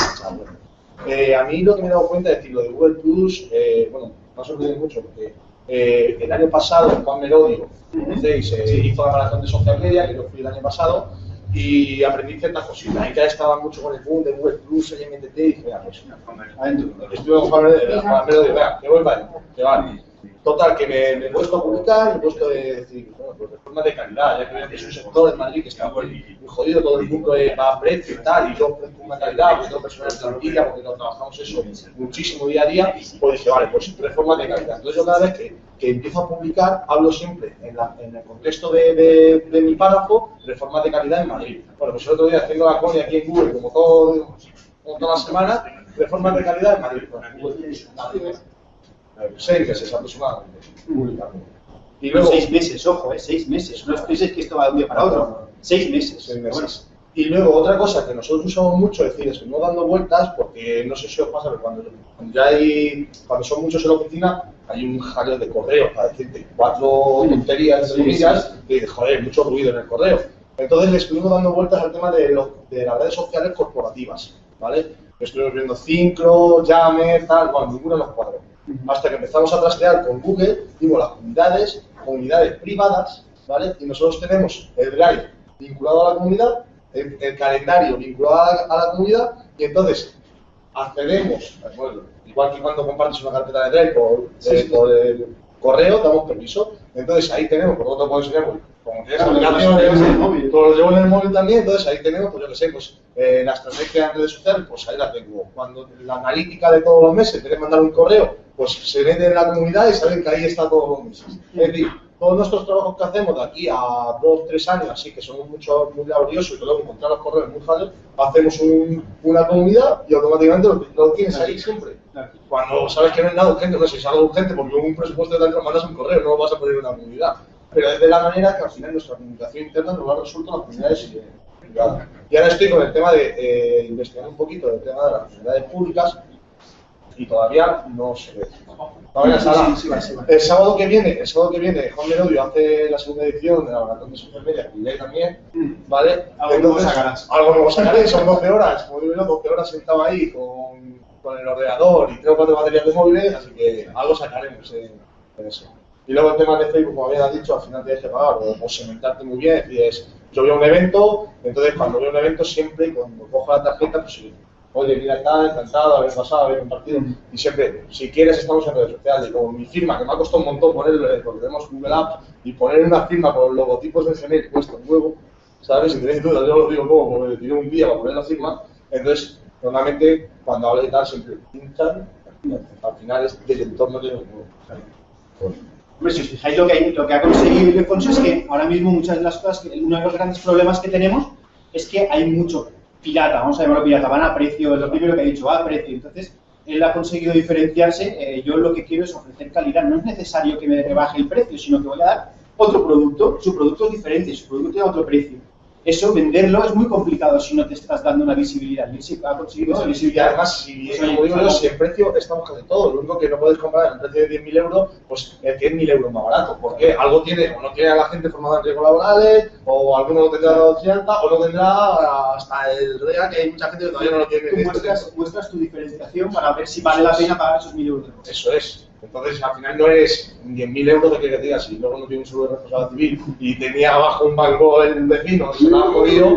eh, a mí lo que me he dado cuenta es decir, lo de Google Plus, eh, bueno, me ha sorprendido mucho porque eh, el año pasado Juan Melodio, conocéis, eh, hizo la maratón de social media, que yo fui el año pasado, y aprendí ciertas cositas. Ahí ya estaba mucho con el boom de Google Plus, el MTT, y dije, "Ah, pues, adentro. Estuve con Juan Melodio, venga, que voy para que vale. Total, que me, me he puesto a publicar, me he puesto a decir, bueno, pues de de calidad, ya que que es un sector en Madrid que está muy, jodido, todo el mundo va a precio y tal, y yo ofrezco una calidad, porque tengo personal de plantilla, porque no trabajamos eso muchísimo día a día, pues dije, vale, pues reformas de calidad. Entonces yo cada vez que, empiezo a publicar, hablo siempre en, la- en el contexto de, de- de mi párrafo, reformas de calidad en Madrid. Bueno, pues el otro día haciendo la coña aquí en Google, como todo, como toda la semana, reformas de calidad en Madrid. Bueno, Madrid, eh, seis meses aproximadamente. Y luego, seis meses, ojo, eh, seis meses. No penséis que esto va de un día para otro. Seis meses. seis meses. Y luego otra cosa que nosotros usamos mucho, es decir, estuvimos dando vueltas porque no sé si os pasa, pero cuando, cuando ya hay, cuando son muchos en la oficina, hay un jaleo de correos para decirte cuatro tonterías, entre comillas, y joder, mucho ruido en el correo. Entonces le estuvimos dando vueltas al tema de, lo- de las redes sociales corporativas, ¿vale? Estuvimos viendo Cincro, Yammer, tal, bueno, ninguno nos cuadró. Hasta que empezamos a trastear con Google, vimos las comunidades, comunidades privadas, ¿vale? Y nosotros tenemos el Drive vinculado a la comunidad, el, el calendario vinculado a la, a la comunidad, y entonces accedemos, bueno, igual que cuando compartes una carpeta de Drive por, eh, por el correo, damos permiso. Entonces ahí tenemos, por lo tanto puedo enseñar, pues, como tienes aplicaciones, lo llevas en el móvil. pues lo llevo en el móvil también, entonces ahí tenemos, pues yo que sé, pues eh, la estrategia en redes sociales, pues ahí la tengo. Cuando la analítica de todos los meses, quieres mandar un correo, pues se vende en la comunidad y saben que ahí está todos los meses. Es decir, todos nuestros trabajos que hacemos de aquí a dos, tres años, así que somos mucho, muy laboriosos y que luego encontrar los correos muy fácil, hacemos un- una comunidad y automáticamente lo, lo tienes ahí siempre. Cuando sabes que no es nada urgente, no sé si es algo urgente porque un presupuesto de tanto mandas un correo, no lo vas a poner en una comunidad. Pero es de la manera que al final nuestra comunicación interna nos lo ha resuelto las comunidades privadas. Y ahora estoy con el tema de eh, investigar un poquito del tema de las comunidades públicas y todavía no se ve. Todavía Sí, sí, sí. El sábado que viene, el sábado que viene, Juan Merodio hace la segunda edición de la maratón de social media, y también, ¿vale? Algo nuevo sacarás. Algo nuevo sacaré, son 12 horas, como digo yo, 12 horas sentado ahí con, con el ordenador y tres o cuatro baterías de móviles, así que algo sacaremos en, en eso. Y luego el tema de Facebook, como había dicho, al final tienes que pagar o, o muy bien, es decir, es, yo veo un evento, entonces cuando veo un evento siempre, cuando cojo la tarjeta, pues oye, mira, está encantado, haber pasado, haber compartido, y siempre, si quieres, estamos en redes sociales, y como mi firma, que me ha costado un montón ponerlo, eh, porque tenemos Google Apps, y poner una firma con logotipos de Gmail cuesta un huevo, ¿sabes? Si tenéis dudas, yo os digo cómo, porque tiré un día para poner la firma, entonces, normalmente, cuando hablo de tal, siempre pinchan, al final es del entorno que yo Hombre, si os fijáis lo que, hay- lo que ha conseguido Ildefonso es que ahora mismo muchas de las cosas, que, uno de los grandes problemas que tenemos es que hay mucho pirata, vamos a llamarlo pirata, van a precio, es lo primero que ha dicho, va a precio. Entonces, él ha conseguido diferenciarse, eh, yo lo que quiero es ofrecer calidad, no es necesario que me rebaje el precio, sino que voy a dar otro producto, su producto es diferente, su producto tiene otro precio. Eso, venderlo es muy complicado si no te estás dando una visibilidad, y sí ha conseguido esa No, visibilidad. además, si, Pues, como digo yo, si el precio estamos casi todo, lo único que no puedes comprar el precio de 10.000 euros, pues el que es 1.000 euros más barato, porque algo tiene, o no tiene a la gente formada en riesgos laborales, o alguno no tendrá dado cierta, o no tendrá hasta el REA, que hay mucha gente que todavía no lo tiene. Tú muestras, muestras tu diferenciación para ver si vale la pena pagar esos mil euros. Eso es. Entonces, al final no es 10.000 euros de que digas, si luego no tiene un seguro de responsabilidad civil y tenía abajo un banco el vecino, se lo ha jodido,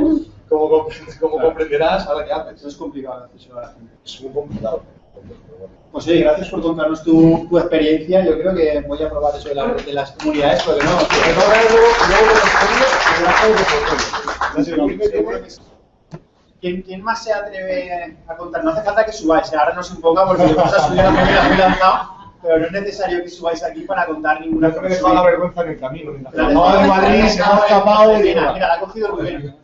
como, compre- como comprenderás, ahora qué haces. Eso es complicado a la gente. Es muy complicado. Pues oye, gracias por contarnos tu, tu experiencia. Yo creo que voy a probar eso de, la- de las comunidades, porque no, luego, luego sí. ¿Quién, quién más se atreve a contar? No hace falta que subáis, ahora no se imponga porque vas a subir a la primera lanzado, pero no es necesario que subáis aquí para contar ninguna No me dejado la vergüenza en el camino. la La de Madrid se ha escapado y Mira, mira, la ha cogido Rubén.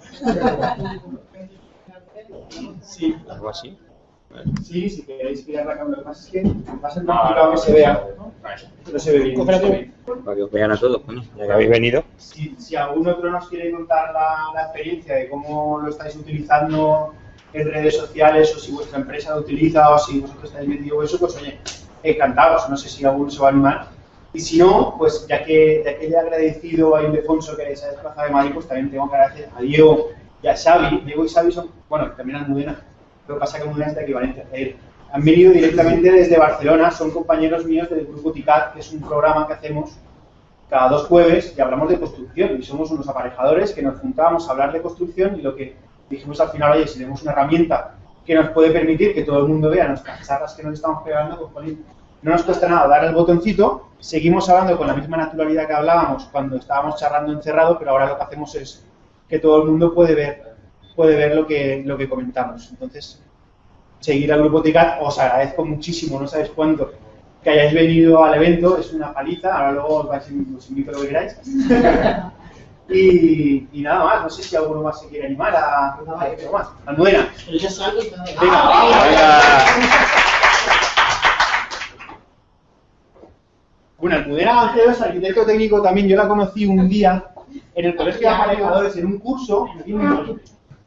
Sí, Algo así. sí, si queréis que arrancar, lo que pasa es que va a ser complicado que se vea. No se ve bien. bien. Para que os vean a todos, coño, ya que habéis venido. Si, si algún otro nos quiere contar la, la experiencia de cómo lo estáis utilizando en redes sociales, o si vuestra empresa lo utiliza, o si vosotros estáis metidos en eso, pues oye, encantados. No sé si alguno se va a animar. Y si no, pues ya que, ya que le he agradecido a Ildefonso que se ha desplazado de Madrid, pues también tengo que agradecer a Diego y a Xavi. Diego y Xavi son, bueno, también a Almudena, lo que pasa que Almudena es de equivalente a él. Han venido directamente desde Barcelona, son compañeros míos del Grupo TICAT, que es un programa que hacemos cada dos jueves y hablamos de construcción. Y somos unos aparejadores que nos juntamos a hablar de construcción y lo que dijimos al final, oye, si tenemos una herramienta que nos puede permitir que todo el mundo vea nuestras charlas que nos estamos pegando, pues no nos cuesta nada dar el botoncito, seguimos hablando con la misma naturalidad que hablábamos cuando estábamos charlando encerrado, pero ahora lo que hacemos es que todo el mundo puede ver, puede ver lo que, lo que comentamos. Entonces, seguir al grupo TICAT, os agradezco muchísimo, no sabéis cuánto, que hayáis venido al evento, es una paliza, ahora luego os, vais, os invito a lo que queráis. y, y nada más, no sé si alguno más se quiere animar a, a decir algo más. Almudena. Venga, Bueno, Almudena Gancedo es arquitecto técnico también, yo la conocí un día en el colegio de aparejadores en un curso, y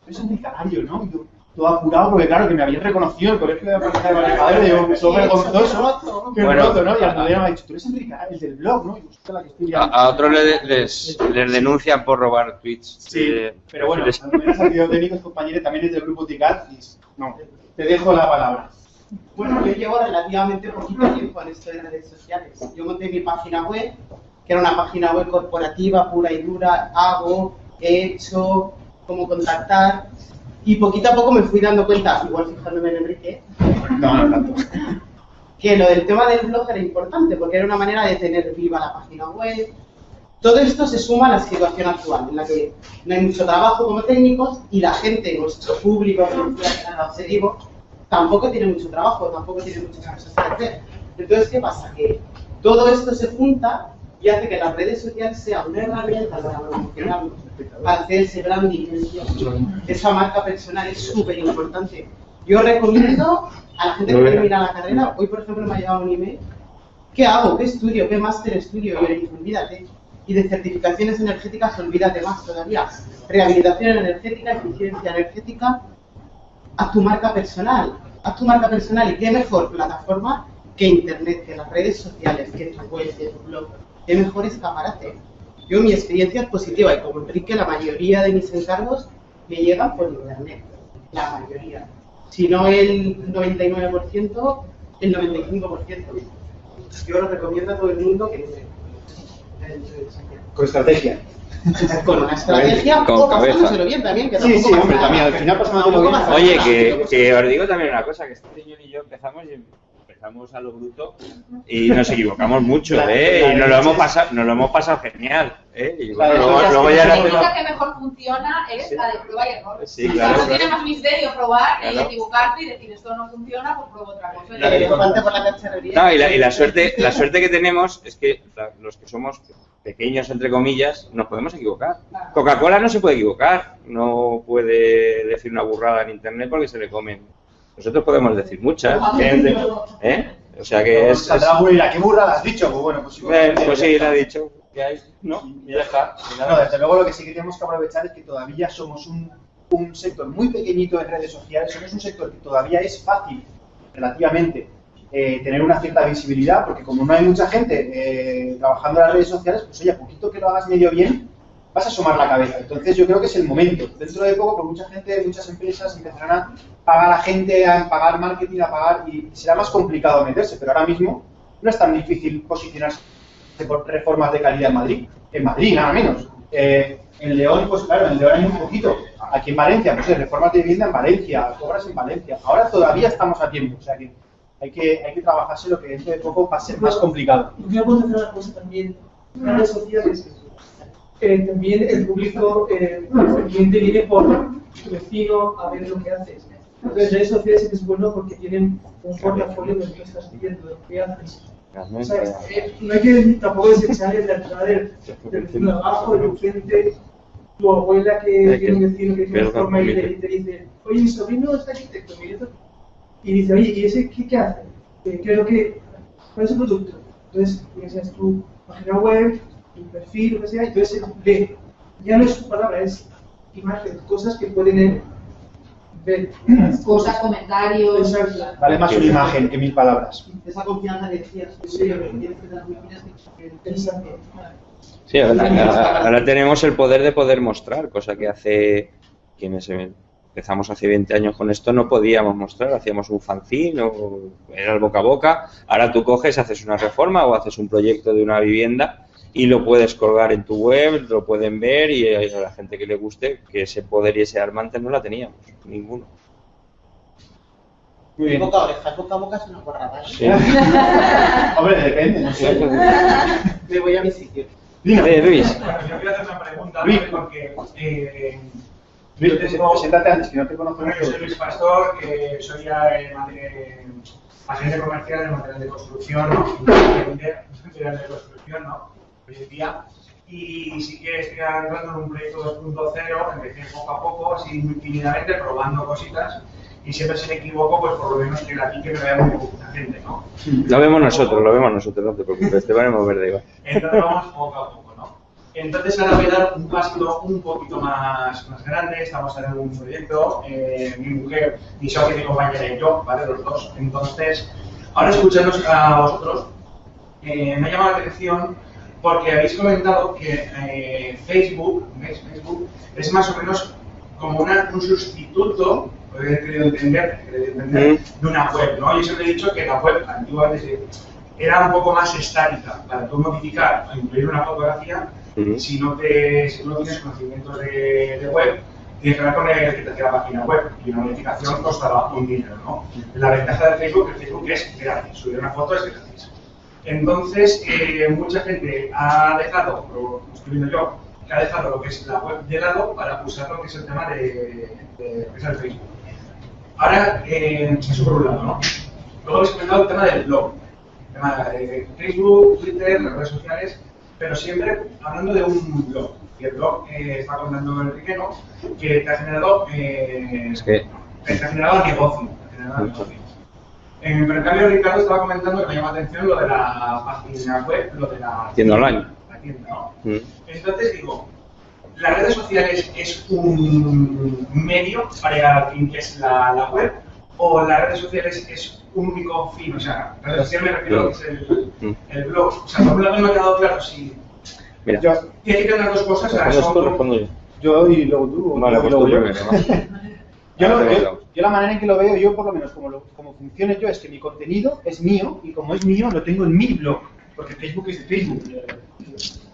es un canario, ¿no? Todo apurado, porque claro, que me habían reconocido el colegio de aparejadores, y yo, todo vergonzoso, que Bueno. roto, ¿no? Y Almudena me ha dicho, tú eres Enrique Canario, el del blog, ¿no? Y yo, "Hostia, la que estoy A, liando". a otros le- les, les denuncian por robar tweets. Sí, Eh, pero bueno, les- Almudena es arquitecto técnico, es compañero también es del grupo TICAT, y no, te dejo la palabra. Bueno, yo llevo relativamente poquito tiempo en esto de redes sociales. Yo monté mi página web, que era una página web corporativa, pura y dura, hago, he hecho, cómo contactar, y poquito a poco me fui dando cuenta, igual fijándome en Enrique, No, no tanto. que lo del tema del blog era importante, porque era una manera de tener viva la página web. Todo esto se suma a la situación actual, en la que no hay mucho trabajo como técnicos y la gente, nuestro público, objetivo, tampoco tiene mucho trabajo, tampoco tiene muchas cosas que hacer. Entonces, ¿qué pasa? Que todo esto se junta y hace que las redes sociales sean una herramienta para promocionarnos, para hacer ese branding, esa marca personal es súper importante. Yo recomiendo a la gente que termina la carrera, hoy por ejemplo me ha llegado un email, ¿qué hago? ¿Qué estudio? ¿Qué máster estudio? Y olvídate. Y de certificaciones energéticas, olvídate más todavía. Rehabilitación energética, eficiencia energética, haz tu marca personal. Haz tu marca personal y qué mejor plataforma que Internet, que las redes sociales, que tu web, que tu blog. Qué mejor escaparate. Yo mi experiencia es positiva y como Enrique, la mayoría de mis encargos me llegan por Internet. La mayoría. Si no el 99%, el 95%. Yo lo recomiendo a todo el mundo que Con estrategia. con una estrategia Con o cabeza. pasándoselo bien también. Que Sí, sí, hombre, también, al final pasándolo Tampoco bien. Oye, que os digo también una cosa, que este señor y yo empezamos y empezamos a lo bruto y nos equivocamos mucho, Claro, ¿eh? claro, Y nos lo hemos sí. pasado, nos lo hemos pasado genial, ¿eh? Y Claro, luego, luego ya La técnica que mejor funciona es la de prueba y error. Sí, claro, no tiene más misterio probar y equivocarte y decir esto no funciona, pues pruebo otra cosa. Elefante por la. No, y la, y la suerte, la suerte que tenemos es que la- los que somos pequeños, entre comillas, nos podemos equivocar. Coca-Cola no se puede equivocar, no puede decir una burrada en internet porque se le comen. Nosotros podemos decir muchas, gente, ¿eh? O sea que es, ¿qué burrada has dicho? Pues bueno, pues sí. eh, pues sí, le ha dicho ¿no? Y ya está. No, desde luego lo que sí que tenemos que aprovechar es que todavía somos un, un sector muy pequeñito en redes sociales, somos un sector que todavía es fácil, relativamente, eh, tener una cierta visibilidad, porque como no hay mucha gente eh, trabajando en las redes sociales, pues oye, a poquito que lo hagas medio bien, vas a asomar la cabeza. Entonces yo creo que es el momento. Dentro de poco, pues mucha gente, muchas empresas empezarán a pagar a gente, a pagar marketing, a pagar, y será más complicado meterse, pero ahora mismo no es tan difícil posicionarse por reformas de calidad en Madrid. En Madrid, nada menos. Eh, en León, pues claro, en León hay muy poquito. Aquí en Valencia, pues reformas de vivienda en Valencia, obras en Valencia. Ahora todavía estamos a tiempo, o sea que hay que, hay que trabajarse lo que dentro de poco va a ser más complicado. Yo puedo hacer una cosa también. Redes sociales, eh, también el público, eh, el cliente viene por su vecino a ver lo que haces. Entonces, redes sociales es bueno porque tienen un portafolio de lo que estás haciendo, de lo que haces. O sea, eh, no hay que tampoco desechar el actuar del, del vecino de abajo, del cliente, tu abuela que tiene un vecino que tiene forma y te, te dice, oye, mi sobrino es arquitecto, mi nieto y dice, oye, ¿y ese qué, qué hace? ¿Qué, qué es lo que, ¿Cuál es el producto? Entonces, es tu página web, tu perfil, lo que sea, entonces él lee. Ya no es su palabra, es imagen, cosas que pueden él ver. Cosas, comentarios. Vale más una imagen que mil palabras. Esa confianza que decías, que Sí. Sí, ahora, ahora tenemos el poder de poder mostrar, cosa que hace quienes empezamos hace 20 años con esto no podíamos mostrar, hacíamos un fanzine o era el boca a boca. Ahora tú coges, haces una reforma o haces un proyecto de una vivienda y lo puedes colgar en tu web, lo pueden ver y a la gente que le guste, que ese poder y ese arma antes no la teníamos, ninguno. Muy bien. Boca a oreja, boca a boca es una. Sí. Hombre, depende, no sé. Me voy a mi sitio. Dino, Eh, Luis, yo quiero hacer una pregunta, Luis. porque eh, Luis, preséntate antes, que no te conozco yo soy. Luis Pastor, que soy eh, agente comercial de material de construcción, ¿no? De construcción, ¿no? Hoy en día. Y sí que estoy entrando en un proyecto 2.0, empecé poco a poco, así muy tímidamente, probando cositas. Y siempre si me equivoco, pues por lo menos que la pique me vea muy poquita gente, ¿no? lo vemos nosotros, lo vemos nosotros, no te preocupes, te van a mover de igual. Entonces vamos poco a poco, ¿no? Entonces ahora voy a dar un paso un poquito más, más grande, estamos en un proyecto, eh, mi mujer, mi socia, mi compañera y yo, ¿vale? Los dos. Entonces, ahora escuchándonos a vosotros, eh, me ha llamado la atención porque habéis comentado que eh, Facebook. Facebook es más o menos como una- un sustituto, he querido entender, he entender, de una web, ¿no? Yo siempre he dicho que la web antiguamente era un poco más estática para tú modificar o incluir una fotografía Ujú. si no te si no tienes conocimientos de, de web tienes que hablar con el que te la página web y una modificación costaba un dinero ¿no? la ventaja de Facebook es que Facebook es gratis subir una foto es gratis entonces eh, mucha gente ha dejado lo estoy viendo yo que ha dejado lo que es la web de lado para usar lo que es el tema de, de lo que es el Facebook ahora eh, eso por un lado ¿no? luego habéis comentado el tema del blog tema de Facebook, Twitter, las redes sociales, pero siempre hablando de un blog. Y el blog eh, está contando Enrique, ¿no? Que te ha generado, eh, Es que te ha generado negocio. te ha generado negocio. Pero en cambio Ricardo estaba comentando que me llama la atención lo de la página web, lo de la Tienda online. La tienda, ¿no? Mm. Entonces digo, las redes sociales es un medio para el fin que es la, la web o las redes sociales es un único fin, o sea, redes sociales me refiero a lo que es el, Mm. el blog. O sea, por un lado no me ha quedado claro si Mira, Yo, tiene que tener dos cosas, o sea, son- respondo yo. yo y luego tú. o Vale, y pues luego yo. ¿no? Yo, yo-. Yo la manera en que lo veo, yo por lo menos como, lo, como funciona yo, es que mi contenido es mío y como es mío lo tengo en mi blog, porque Facebook es de Facebook.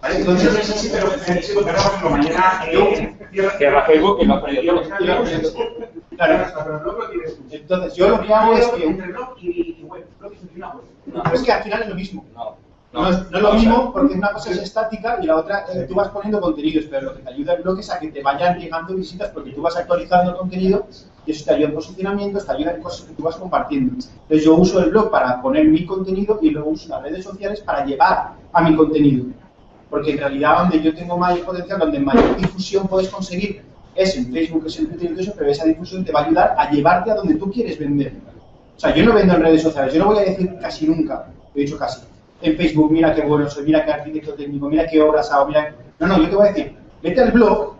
¿Vale? Entonces, Entonces, sí, sí, pero, sí, pero, por ejemplo, mañana eh, cierra, Cierra Facebook y lo Claro, entonces yo lo que hago es que... Entre blog y, web, blog una web. Pero es que al final es lo mismo. No, No, es, no es lo mismo porque una cosa es estática y la otra eh, tú vas poniendo contenidos, pero lo que te ayuda el blog es a que te vayan llegando visitas porque tú vas actualizando el contenido y eso te ayuda en posicionamiento, te ayuda en cosas que tú vas compartiendo. Entonces yo uso el blog para poner mi contenido y luego uso las redes sociales para llevar a mi contenido. Porque en realidad donde yo tengo mayor potencial, donde mayor difusión puedes conseguir es en Facebook, es en Twitter y eso, pero esa difusión te va a ayudar a llevarte a donde tú quieres vender. O sea, yo no vendo en redes sociales, yo no voy a decir casi nunca, he dicho casi, en Facebook, mira qué bueno soy, mira qué arquitecto técnico, mira qué obras hago, mira... No, no, yo te voy a decir, vete al blog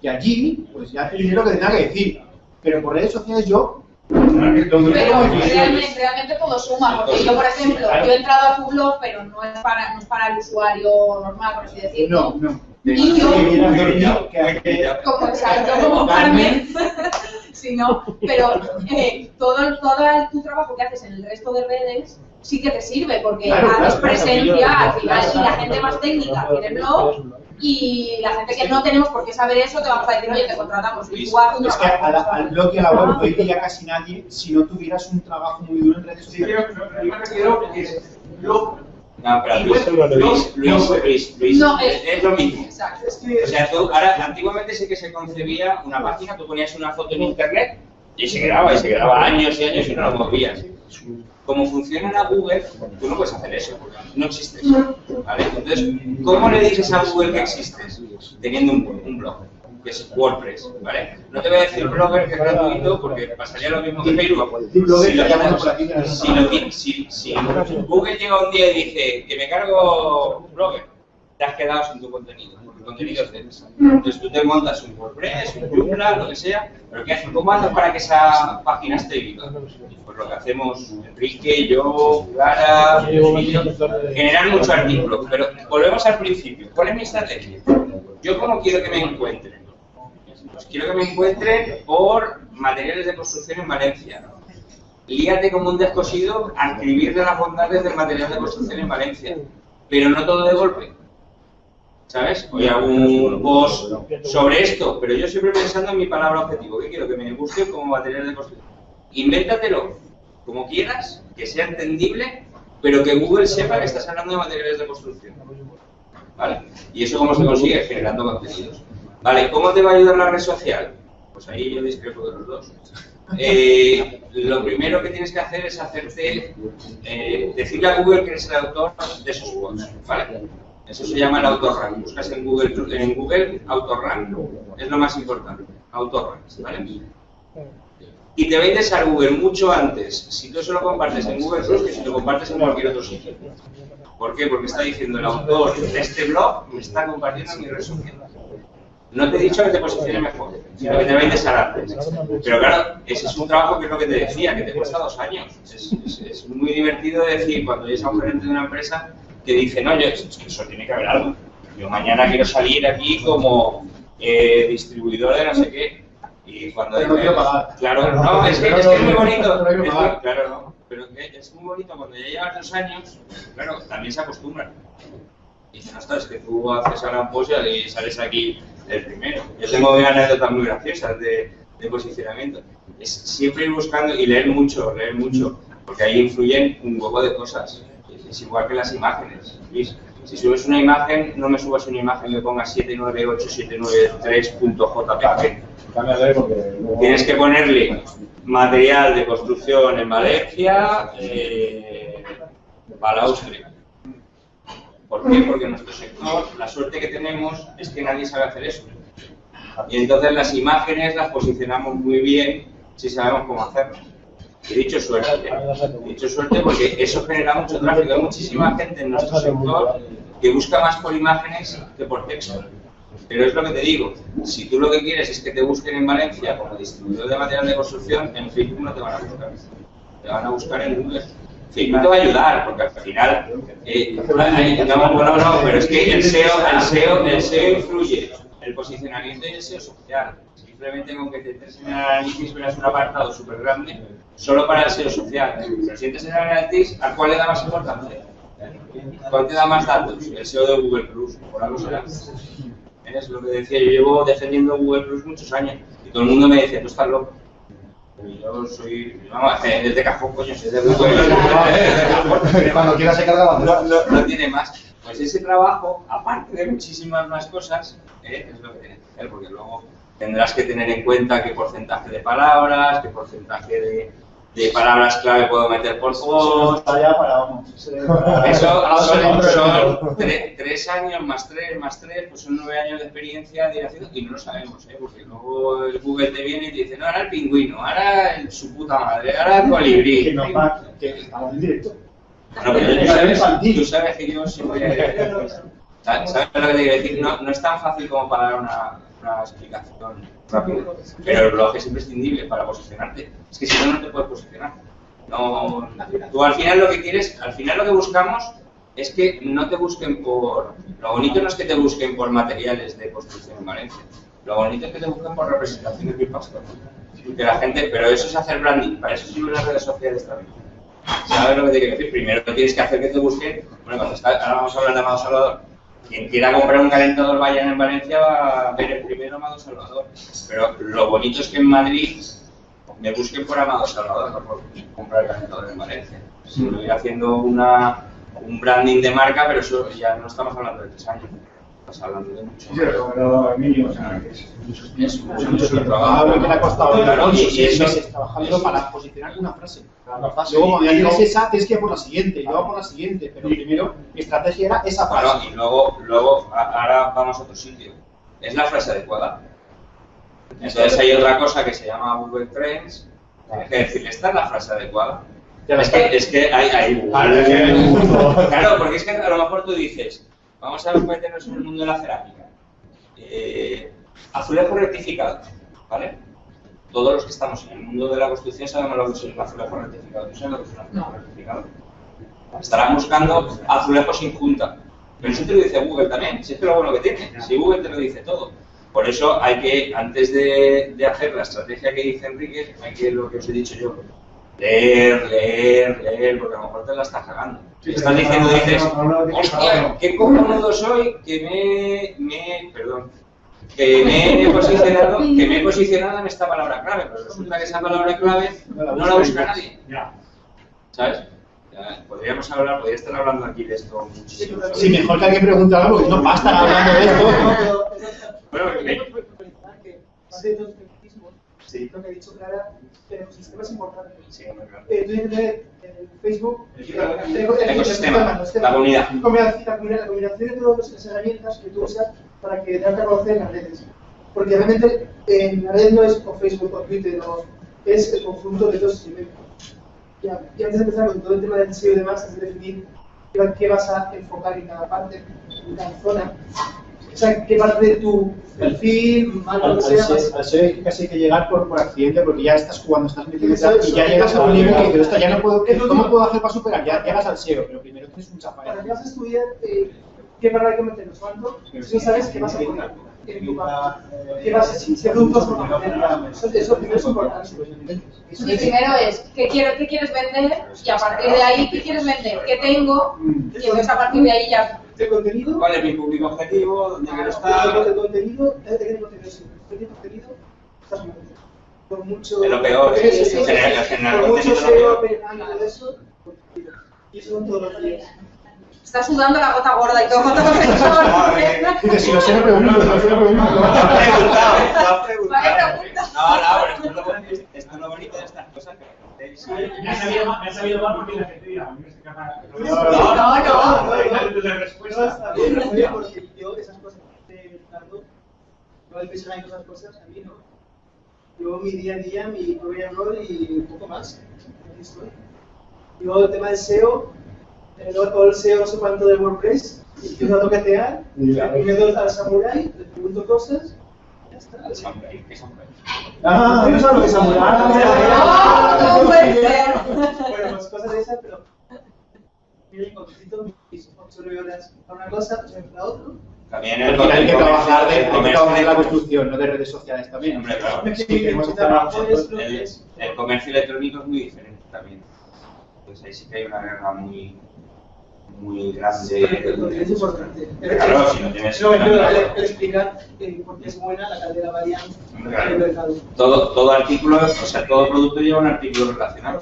y allí, pues ya te diré lo que tenga que decir. Pero por redes sociales yo, Pero realmente, realmente todo suma, porque yo, por ejemplo, yo he entrado a tu blog, pero no es para, no es para el usuario normal, por así decirlo. No, no. Y yo-. Como exacto, como Carmen. si no, pero eh, todo, todo el- tu trabajo que haces en el resto de redes sí que te sirve, porque Claro, haces claro, presencia al final y la gente más técnica tiene blog y la gente que no tenemos por qué saber eso te vamos a decir, oye, te contratamos y tú haces un Es que a la- trabajo. al blog y a la web no iría casi nadie si no tuvieras un trabajo muy duro en redes Sí, sociales. pero yo me refiero que blog No, pero Luis, Luis, Luis, Luis, Luis, No, es, es- es lo mismo. Exacto. es que O sea, tú, ahora, antiguamente sí que se concebía una página, tú ponías una foto en internet y se grababa, y se grababa años y años y no lo movías. Como funciona la Google, tú no puedes hacer eso, porque no existes. ¿vale? Entonces, ¿cómo le dices a Google que existes? Teniendo un, un blog, que es WordPress, ¿vale? No te voy a decir blogger que es gratuito, porque pasaría lo mismo que Facebook. Si lo si- si Google llega un día y dice que me cargo blogger, te has quedado sin tu contenido, porque el contenido es de ellos. Entonces tú te montas un WordPress, un Joomla, lo que sea, pero ¿qué haces? ¿Cómo haces para que esa página esté viva? Pues lo que hacemos Enrique, yo, Clara, generar mucho artículo. Pero volvemos al principio. ¿Cuál es mi estrategia? Yo cómo quiero que me encuentren. Pues quiero que me encuentren por materiales de construcción en Valencia. Líate como un descosido a escribir de las bondades del material de construcción en Valencia. Pero no todo de golpe. ¿Sabes? Hoy hago un post sobre esto, pero yo siempre pensando en mi palabra objetivo. ¿Qué quiero? Que me busquen como material de construcción. Invéntatelo como quieras, que sea entendible, pero que Google sepa que estás hablando de materiales de construcción. ¿Vale? ¿Y eso cómo se consigue? Generando contenidos. ¿Vale? ¿Cómo te va a ayudar la red social? Pues ahí yo discrepo de los dos. Eh, lo primero que tienes que hacer es hacerte, eh, decirle a Google que eres el autor de esos posts, ¿vale? Eso se llama el autorrank. Buscas en Google, en Google autorrank. Es lo más importante. Autorrank, ¿vale? Y te va a Google mucho antes si tú eso lo compartes en Google Plus que si lo compartes en cualquier otro sitio. ¿Por qué? Porque está diciendo el autor de este blog me está compartiendo en mi red. No te he dicho que te posicione mejor, sino que te va a interesar antes. Pero claro, ese es un trabajo que es lo que te decía, que te cuesta dos años. Es muy divertido decir cuando eres a un gerente de una empresa que dice, no, yo, es que eso tiene que haber algo. Yo mañana quiero salir aquí como eh, distribuidor de no sé qué. Y cuando Pero no dice, quiero pagar. Claro, no, es que es, que es muy bonito. No es claro, no. Pero es muy bonito cuando ya llevas dos años, claro, también se acostumbran. Y dicen, ostras, que tú haces ahora un post y sales aquí el primero. Yo tengo una anécdota muy graciosa de, de posicionamiento. Es siempre ir buscando y leer mucho, leer mucho, porque ahí influyen un huevo de cosas. Es igual que las imágenes. Luis. Si subes una imagen, no me subas una imagen que ponga 798.793.jpg. Cámbiale porque luego- Tienes que ponerle material de construcción en Valencia, eh, balaustre. ¿Por qué? Porque en nuestro sector la suerte que tenemos es que nadie sabe hacer eso. Y entonces las imágenes las posicionamos muy bien si sabemos cómo hacerlo. He dicho suerte, he dicho suerte porque eso genera mucho tráfico. Hay muchísima gente en nuestro sector que busca más por imágenes que por texto. Pero es lo que te digo, si tú lo que quieres es que te busquen en Valencia como distribuidor de material de construcción, en Facebook no te van a buscar. Te van a buscar en Google. Facebook te va a ayudar, porque al final... eh, no, no, no, pero es que el SEO, el SEO, el SEO influye. El posicionamiento y el SEO social. Simplemente con que te entres en el análisis verás un apartado súper grande solo para el SEO social. Si entres en el análisis, ¿a cuál le da más importancia? ¿Cuál te da más datos? El SEO de Google Plus, por algo será. Es lo que decía, yo llevo defendiendo Google Plus muchos años y todo el mundo me dice, tú estás loco. Yo soy, vamos, eh, desde cajón, coño, soy de Google. Cuando quiera se carga no, no, no tiene más. Pues ese trabajo, aparte de muchísimas más cosas, eh, es lo que tienes que hacer, porque luego tendrás que tener en cuenta qué porcentaje de palabras, qué porcentaje de, de palabras clave puedo meter por ese- eso son, son tre- tres años más tres más tres, pues son nueve años de experiencia de haciendo y no lo sabemos, ¿eh? porque luego el Google te viene y te dice, no, ahora el pingüino, ahora el, su puta madre, ahora el colibrí. Que nos va, que estamos en directo. No, pero tú, sabes, tú sabes que yo sí voy a... ¿Sabes lo que te quiero decir? No, no es tan fácil como para dar una, una explicación rápida. Pero el blog es imprescindible para posicionarte. Es que si no, no te puedes posicionar. No, tú al final lo que quieres, al final lo que buscamos es que no te busquen por... Lo bonito no es que te busquen por materiales de construcción en Valencia. Lo bonito es que te busquen por representaciones de pastor. Que la gente, pero eso es hacer branding, para eso sirven las redes sociales también. ¿Sabes lo que te quiero decir? Primero tienes que hacer que te busquen. Bueno, cuando está, ahora vamos a hablar de Amado Salvador. Quien quiera comprar un calentador Bayern en Valencia va a ver el primero Amado Salvador. Pero lo bonito es que en Madrid me busquen por Amado Salvador, no por comprar el calentador en Valencia. Si me voy haciendo una, un branding de marca, pero eso ya no estamos hablando de tres años. Estás hablando de mucho. Sí, pero Emilio, o sea, que es Es mucho, mucho Hablo trabajo. que le ha costado Claro, y eso- meses trabajando para posicionar una frase. Frase Luego, cuando ya y tienes esa, tienes que ir por la siguiente, y luego por la siguiente. Pero primero, mi estrategia era esa frase. y luego, luego a- ahora vamos a otro sitio. ¿Es la frase adecuada? Entonces hay otra cosa que se llama Google Trends. Tienes que decir, ¿esta es la frase adecuada? Es que, es que hay, hay Claro, porque es que a lo mejor tú dices, vamos a meternos en el mundo de la cerámica. Eh, azulejo rectificado, ¿vale? Todos los que estamos en el mundo de la construcción sabemos lo que es un azulejo rectificado. ¿Tú sabes lo que es un azulejo rectificado? Estarán buscando azulejo sin junta. Pero eso te lo dice Google también, si es que lo bueno que tiene, si Google te lo dice todo. Por eso hay que, antes de, de hacer la estrategia que dice Enrique, hay que, lo que os he dicho yo, leer, leer, leer, porque a lo mejor te la estás cagando. Sí, estás diciendo, no, dices, no, no, no, no, hostia, no. qué cojonudo soy que me, me, perdón, que me he posicionado, que me he posicionado en esta palabra clave, pero resulta que esa palabra clave no la busca nadie. Ya. ¿Sabes? Ya, podríamos hablar, podría estar hablando aquí de esto muchísimo. Sí, mejor que alguien pregunte algo, porque no basta hablando de esto. Bueno, me- los Sí. lo que ha dicho Clara, el ecosistema es importante. Sí, claro. Eh, tener en Facebook ecosistema, los la comunidad. La combina- la combinación de todas las herramientas que tú usas para que te hagas conocer en las redes. Porque realmente en la red no es o Facebook o Twitter, o- es el conjunto de todos esos elementos. Ya, y antes de empezar con todo el tema del SEO y demás, es definir qué vas a enfocar en cada parte, en cada zona. O sea, qué parte de tu perfil, mal, Al, lo al que sea, ser- al ser casi hay que llegar por, por accidente, porque ya estás jugando, estás metido y ya llegas a un nivel que dices, "Hostia, ya no puedo, ¿cómo puedo hacer para superar? Ya llegas al SEO, pero primero tienes un Para chafael. que vas a estudiar eh, qué que meter en cuánto, si no sabes qué vas a poner en tu página. ¿Qué, vas, qué productos vas a poner? Eso, eso primero es importante. Primero es, ¿qué, quiero, ¿qué quieres vender? Y a partir de ahí, ¿qué quieres vender? ¿Qué tengo? Y entonces a partir de ahí ya... Contenido, ¿Cuál es mi público objetivo? ¿Dónde quiero estar? el contenido, es de qué contenido es. El contenido, estás muy bien. Por mucho. Es lo peor, Sí, sí, sí, en sí. general- en general, Por mucho contenido todo eso, contenido. Y eso son todos los días. Está sudando la gota gorda y todo. todo Dices, si lo sé, no lo no pregunto. Lo has preguntado, lo has preguntado. Vaya pregunta. No, no, pero esto es lo bonito- de estas cosas. Me ha sabido mal, me ha sabido mal porque la gente dirá, a mí me capaz. No, no, no, no, La No, respuesta. porque yo esas cosas que mezclando, yo el todas esas cosas, a mí no. Yo mi día a día, mi propio error y un poco más. Aquí estoy. Yo el tema del SEO, eh, todo el SEO no sé cuánto de WordPress, y empiezo a toquetear, me doy al samurai, le pregunto cosas. El samurai, ¿qué samurai? Ah, ¿no sabes lo que es samurai? ¡Oh, no puede ser! Bueno, pues cosas de esas, pero miren, con mis 8 o 9 horas para una cosa, pues para otra. También el hay que trabajar de, comercio de la construcción, no de redes sociales también. Hombre, claro. Sí, queremos estar nosotros. El, el comercio electrónico es muy diferente también. Pues ahí sí que hay una guerra muy, muy grande. Es importante. Claro, si no tienes- No, el, el explicar eh, por qué es buena la caldera variante Claro. del mercado. Todo, todo artículo, o sea, todo producto lleva un artículo relacionado.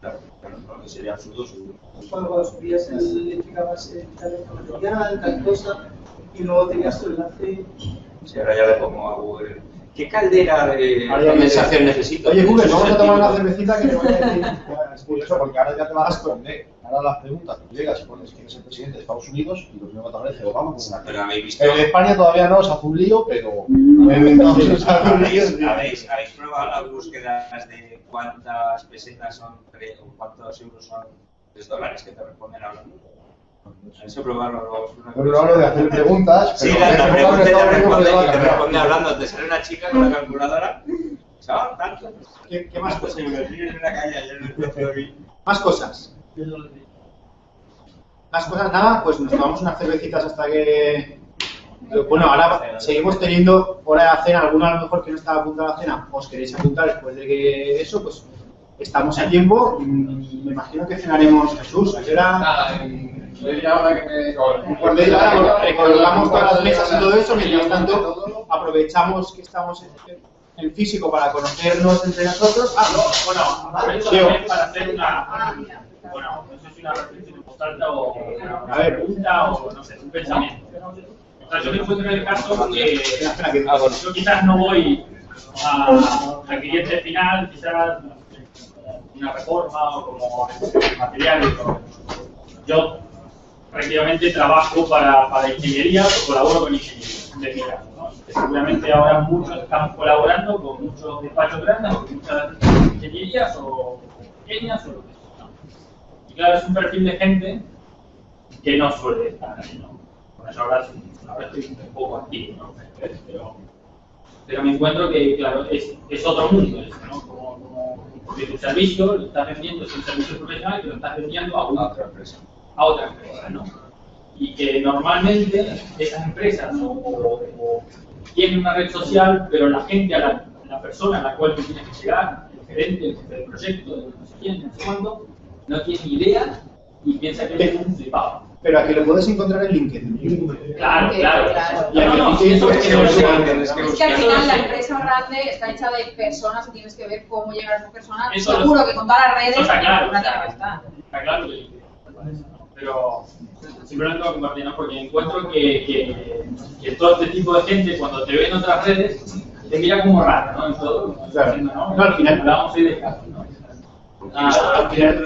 Claro, claro, no, que sería absurdo seguro. Cuando, cuando subías el identificabas eh, tal material, tal cosa, y luego tenías tu enlace. Si ahora ya le pongo a Google. ¿Qué caldera de me- condensación necesito? Oye, Google, vamos a tomar una el cervecita que te voy a decir. Es curioso porque ahora ya te vas a esconder. Ahora las preguntas, tú llegas y pones quién es el presidente de Estados Unidos y lo primero que te aparece Obama una. Pero habéis visto. En España todavía no, se hace un lío, pero en Estados Unidos se hace un lío. ¿Habéis, habéis, habéis probado las búsquedas de cuántas pesetas son o cuántos euros son 3 dólares que te responden hablando? ¿Habéis probado luego? Bueno, no hablo de hacer preguntas, Sí, pero la, en la Estados pregunta te responde, te responde hablando. Te sale una chica con la calculadora. Chaval, tanto. ¿Qué, qué más cosas? me en la calle ayer en. Más cosas. Más cosas, nada, pues nos tomamos unas cervecitas hasta que. Bueno, ahora seguimos teniendo hora de la cena, alguno a lo mejor que no estaba apuntado a la cena, os queréis apuntar después de que eso, pues estamos a tiempo. Mm, Me imagino que cenaremos Jesús. ¿A qué hora? Recolgamos todas las mesas y todo eso. Mientras tanto, aprovechamos que estamos en, en físico para conocernos entre nosotros. Ah, no, Bueno, para hacer una... Bueno, no sé si una reflexión importante o una pregunta o no sé, un pensamiento. O sea, yo me encuentro en el caso que Ah, yo quizás no voy a- al cliente final, quizás una reforma o como material. o- Yo prácticamente trabajo para, para ingeniería o colaboro con ingeniería. Que seguramente ahora muchos estamos colaborando con muchos despachos grandes o con muchas ingenierías o pequeñas o lo que sea. Claro, es un perfil de gente que no suele estar ahí, ¿no? Por eso ahora, ahora estoy un poco activo, ¿no? Pero, me encuentro que, claro, es, es otro mundo eso, ¿no? Como, como que tu servicio lo estás vendiendo, es un servicio profesional que lo estás vendiendo a, una, otra empresa. a otra empresa, ¿no? Y que normalmente esas empresas tienen una red social, pero la gente, a la, la persona a la cual tú tienes que llegar, el gerente, el jefe del proyecto, el no sé quién, no sé cuándo, no tiene ni idea y piensa que es un flipado. Pero a que lo puedes encontrar en LinkedIn. Claro, claro. Claro. A No, no, es que no Es al final la empresa grande está hecha de personas y tienes que ver cómo llegar a esas personas. Seguro que con todas las redes está claro. Está claro pero simplemente lo compartir, ¿no? porque encuentro que, que, que todo este tipo de gente cuando te ve en otras redes te mira como raro, ¿no? En todo, Claro. diciendo, ¿no? No, al final- Hablábamos hoy de casos, ¿no? Ah, Ah. Al final,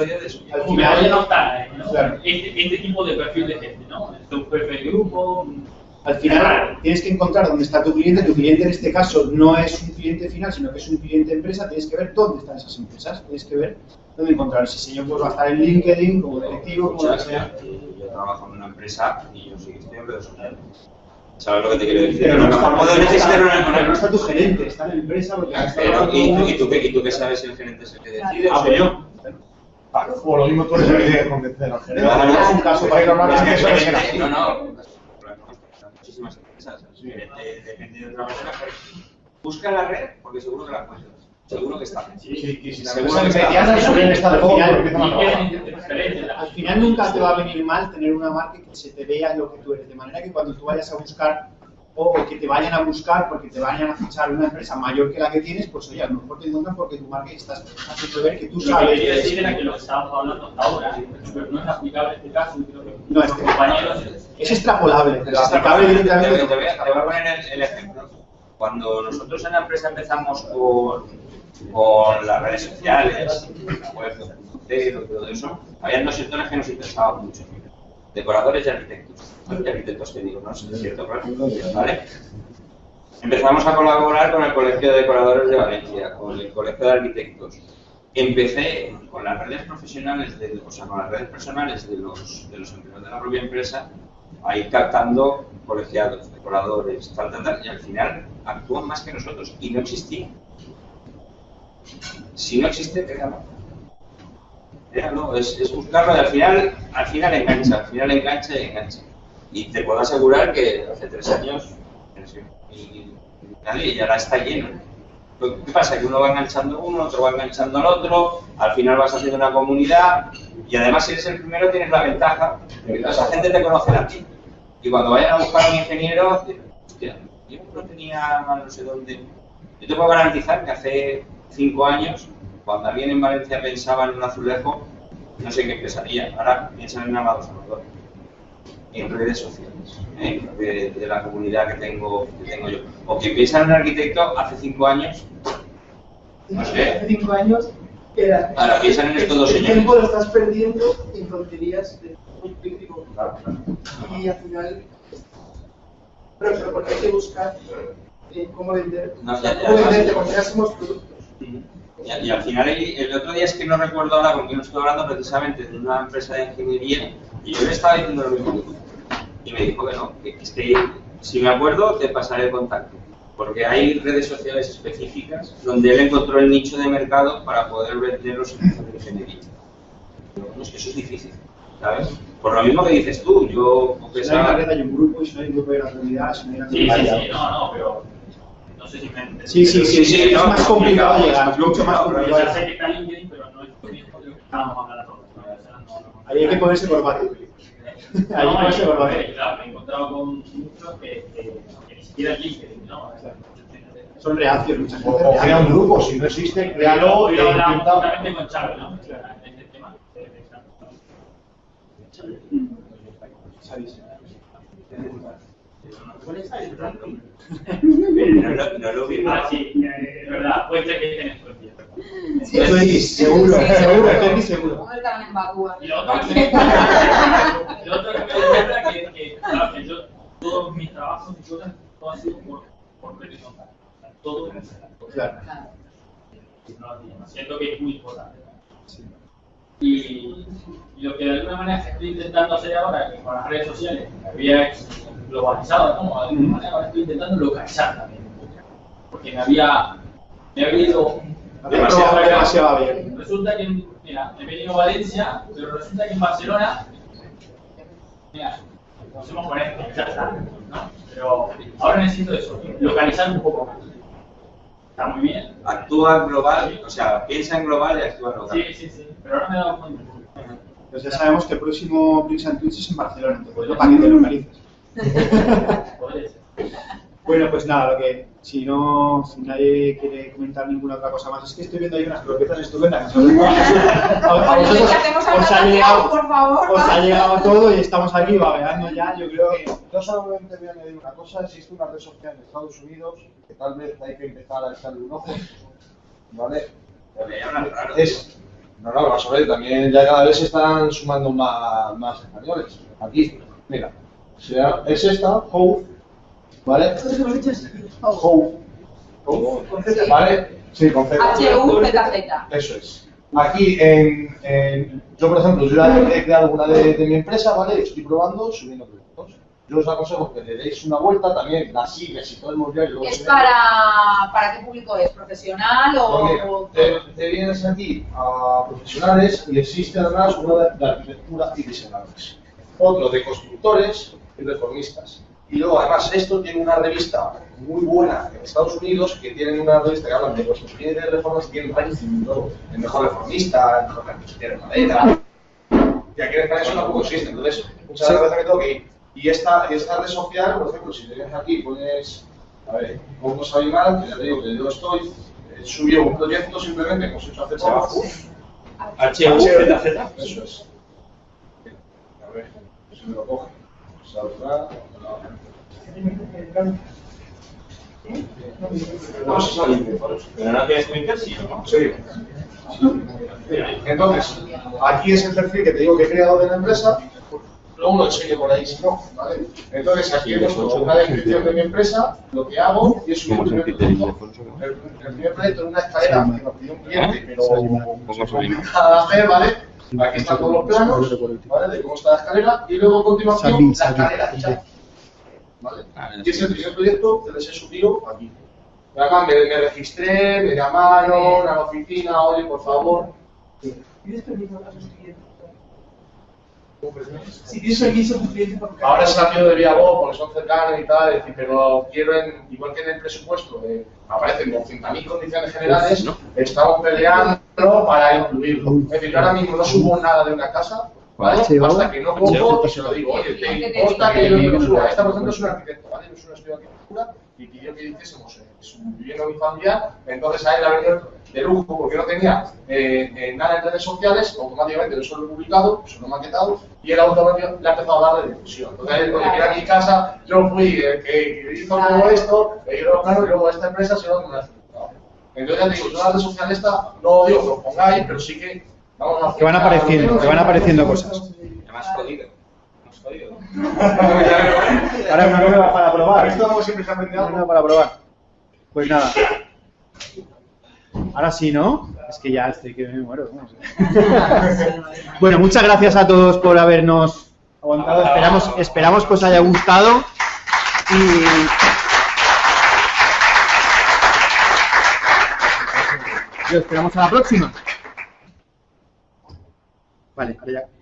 está ahí, ¿no? Claro. Este, este tipo de perfil de gente, ¿no? Este un perfil de grupo, al final tienes que encontrar dónde está tu cliente. Tu cliente en este caso no es un cliente final, sino que es un cliente empresa. Tienes que ver dónde están esas empresas. Tienes que ver dónde encontrar. Ese señor pues va a estar en LinkedIn, como directivo, como lo que Escucha, sea. yo trabajo en una empresa y yo que estoy en redes sociales. ¿Sabes lo que te quiero decir? Pero no, a lo mejor puedo necesitar una, no está tu gerente, está en la empresa porque Pero, ¿y, tú, y, tú, ¿Y tú qué sabes si el gerente es el que decide? Ah, pues yo. Claro, o lo mismo tú eres el que convencer al gerente. Claro, es un caso para ir a hablar Es de no, no, muchísimas empresas. Depende de otra persona. Busca la red porque seguro que la encuentras. Seguro que está. Sí, si la Seguro que está. mediana suelen estar Al poco, final- es. Al nunca te va a venir mal tener una marca que se te vea lo que tú eres, de manera que cuando tú vayas a buscar o que te vayan a buscar porque te vayan a fichar una empresa mayor que la que tienes, pues oye, a lo mejor te encuentran porque tu marca estás haciendo ver que tú Lo que sabes. quería decir era que lo que estábamos hablando hasta ahora, pero no es aplicable este caso, creo que No, este- compañeros Es extrapolable, aplicable bien, directamente. te, te voy a, te voy a poner el, el ejemplo. Cuando nosotros en la empresa empezamos con, con las redes sociales, la web, y todo eso, había dos sectores que nos interesaban mucho. Decoradores y arquitectos. Y arquitectos que digo, ¿no? Es cierto, claro. ¿Vale? Empezamos a colaborar con el Colegio de Decoradores de Valencia, con el Colegio de Arquitectos. Empecé con las redes profesionales, de, o sea, con las redes personales de los, de los empleados de la propia empresa, a ir captando colegiados, decoradores, tal, tal, tal, y al final actúan más que nosotros. Y no existía. Si no existe, créalo. Créalo, es, buscarlo y al final, al final engancha, al final engancha y engancha. Y te puedo asegurar que hace tres años y, y, y ahora está lleno. ¿Qué pasa? Que uno va enganchando uno, otro va enganchando al otro, al final vas haciendo una comunidad y además si eres el primero tienes la ventaja de que toda esa gente te conoce a ti. Y cuando vayan a buscar a un ingeniero, hostia, yo no tenía no sé dónde. Yo te puedo garantizar que hace cinco años, cuando alguien en Valencia pensaba en un azulejo, no sé qué pensaría. Ahora piensan en Amado Salvador. En redes sociales, ¿eh? de, de la comunidad que tengo, que tengo yo. O que piensan en un arquitecto hace cinco años, no sé. Hace cinco años era. Ahora piensan en estos dos El señores. tiempo lo estás perdiendo en tonterías de muy crítico. Claro, claro. Y al final. Pero, pero porque hay que buscar eh, cómo vender. No, ya, ya, cómo ya. venderte, porque ya somos productos. Y, y al final, el, el otro día es que no recuerdo ahora con quién estoy hablando precisamente de una empresa de ingeniería y yo le estaba diciendo lo mismo. Y me dijo que no, que, si me acuerdo te pasaré el contacto. Porque hay redes sociales específicas donde él encontró el nicho de mercado para poder vender los servicios de ingeniería. Bueno, es que eso es difícil, ¿sabes? Por lo mismo que dices tú, yo Si no hay una pensaba... red, hay un grupo, y si no hay un grupo, hay una comunidad, si no hay una Sí, sí, comunidad. sí, no, no, pero no sé si me Sí, sí, sí, sí, es no, más complicado llegar, es es mucho más complicado, Yo ya sé que está LinkedIn, pero estábamos hablando todos. ¿no? O sea, no- no- Ahí hay que ponerse por barrio. Ahí hay que No, ponerse por y claro, me he encontrado con muchos que, que, que ni siquiera LinkedIn, ¿no? Son reacios muchas O, veces. o crea un grupo, si no existe, créalo y lo hablamos intenta. justamente con Chávez, ¿no? O sea, en No, lo- no lo vi. Ah, sí, eh, es verdad, puede ser que estén en Suecia. Sí. Esto es seguro, seguro, seguro. Y lo otro que, me es que, que, yo, todos mis trabajos y cosas, todo ha sido por, por todo es Claro. Siento que es muy importante. Y, y lo que de alguna manera estoy intentando hacer ahora que con las redes sociales, había globalizado, ¿no? De alguna manera ahora estoy intentando localizar también un poco. Porque me había, me había ido Demasiado, demasiado bien. Resulta que, mira, he venido a Valencia, pero resulta que en Barcelona, mira, nos hemos con esto, ya está, ¿no? Pero ahora necesito eso, localizar un poco más. Está muy bien. Actúa global, o sea, piensa en global y actúa local. Sí, sí, sí, pero ahora me he dado cuenta. Pues ya sabemos que el próximo Bricks and Twitch es en Barcelona, entonces no para que te localices. Bueno, pues nada, lo que si no, si nadie quiere comentar ninguna otra cosa más, es que estoy viendo ahí unas croquetas estupendas. A, a Oye, vosotros ¿qué hacemos os ha llegado, por favor? os ha llegado todo y estamos aquí babeando ya, yo creo que Yo solamente voy a añadir una cosa, existe una red social en Estados Unidos que tal vez hay que empezar a echarle un ojo, ¿vale? Es, no, no, vamos a ver, también ya cada vez se están sumando más, más españoles. Aquí, mira, se llama- es esta, Hove, ¿vale? Hove, Sí. ¿vale? Sí, con Z. H-U-Z-Z. Eso es. Aquí, en, en- yo por ejemplo, yo ya he creado una de, de mi empresa, ¿vale? Estoy probando, subiendo proyectos. Yo os aconsejo que le deis una vuelta también, la sigues y todo el mundial. ¿Es para, para qué público es? ¿Profesional o...? Pues mira, o- te, te vienes aquí a profesionales y existe además uno de, de arquitectura y diseñadores. Otro de constructores y reformistas. Y luego además esto tiene una revista muy buena en Estados Unidos que tienen una revista que hablan de construcción y de reformas y tienen ranking y todo. El mejor reformista, el mejor arquitecto de madera. Y aquí en España eso tampoco existe. Entonces, muchas veces me tengo que ir. Y esta, red social, por ejemplo, si te vienes aquí pones, a ver, pongo Sabimar, que ya te digo que yo estoy, eh, subió un proyecto simplemente que hemos hecho hace trabajo. H-U-Z-Z. Eso es. A ver, si me lo coge. No sé si sale. Pero no tienes Twitter, sí, ¿no? Sí. Entonces, aquí es el perfil que te digo que he creado de la empresa. Luego lo enseño por ahí si no, ¿vale? Entonces, aquí he puesto una descripción de mi empresa, lo que hago y es subir un primer proyecto. El, el primer proyecto en una escalera que nos pidió un cliente, pero complicada de hacer, ¿vale? Aquí están todos los planos, ¿vale? De cómo está la escalera y luego a continuación la escalera hecha. ¿Vale? Y ese es el primer proyecto que les he subido aquí. Además, me, me registré, me llamaron a la oficina, oye, por favor. ¿Tienes permiso a tus clientes? Si tienes permiso a tus clientes para tocar. Ahora se han ido de vía voz porque son cercanos y tal, es decir, pero quiero, en, igual que en el presupuesto, eh, aparecen 200.000 condiciones generales, estamos peleando para incluirlo. Es decir, yo ahora mismo no subo nada de una casa, ¿vale? hasta que no y se lo digo, oye, te importa que yo lo suba. Esta, por ejemplo, es un arquitecto, ¿vale? No es un estudio de arquitectura y pidió que hiciésemos eh, su vivienda unifamiliar, entonces a él le ha venido de lujo porque no tenía eh, eh, nada en redes sociales, automáticamente eso lo he publicado, eso lo he maquetado y él automáticamente le ha empezado a dar de difusión. Entonces, él, oye, mira mi casa, yo fui el que, que hizo todo esto, eh, yo lo claro, y luego esta empresa se lo ha resultado. Entonces ya te digo, yo la red social esta, no digo que lo pongáis, pero sí que vamos a hacer... que van apareciendo, que van apareciendo cosas. Ya me has jodido. Me has jodido. Ahora una nueva para probar. Esto como siempre se ha vendido Una para probar. Pues nada. Ahora sí, ¿no? Es que ya estoy que me muero. bueno, muchas gracias a todos por habernos aguantado. Esperamos, esperamos que os haya gustado. Y. Y os esperamos a la próxima. Vale, ahora ya.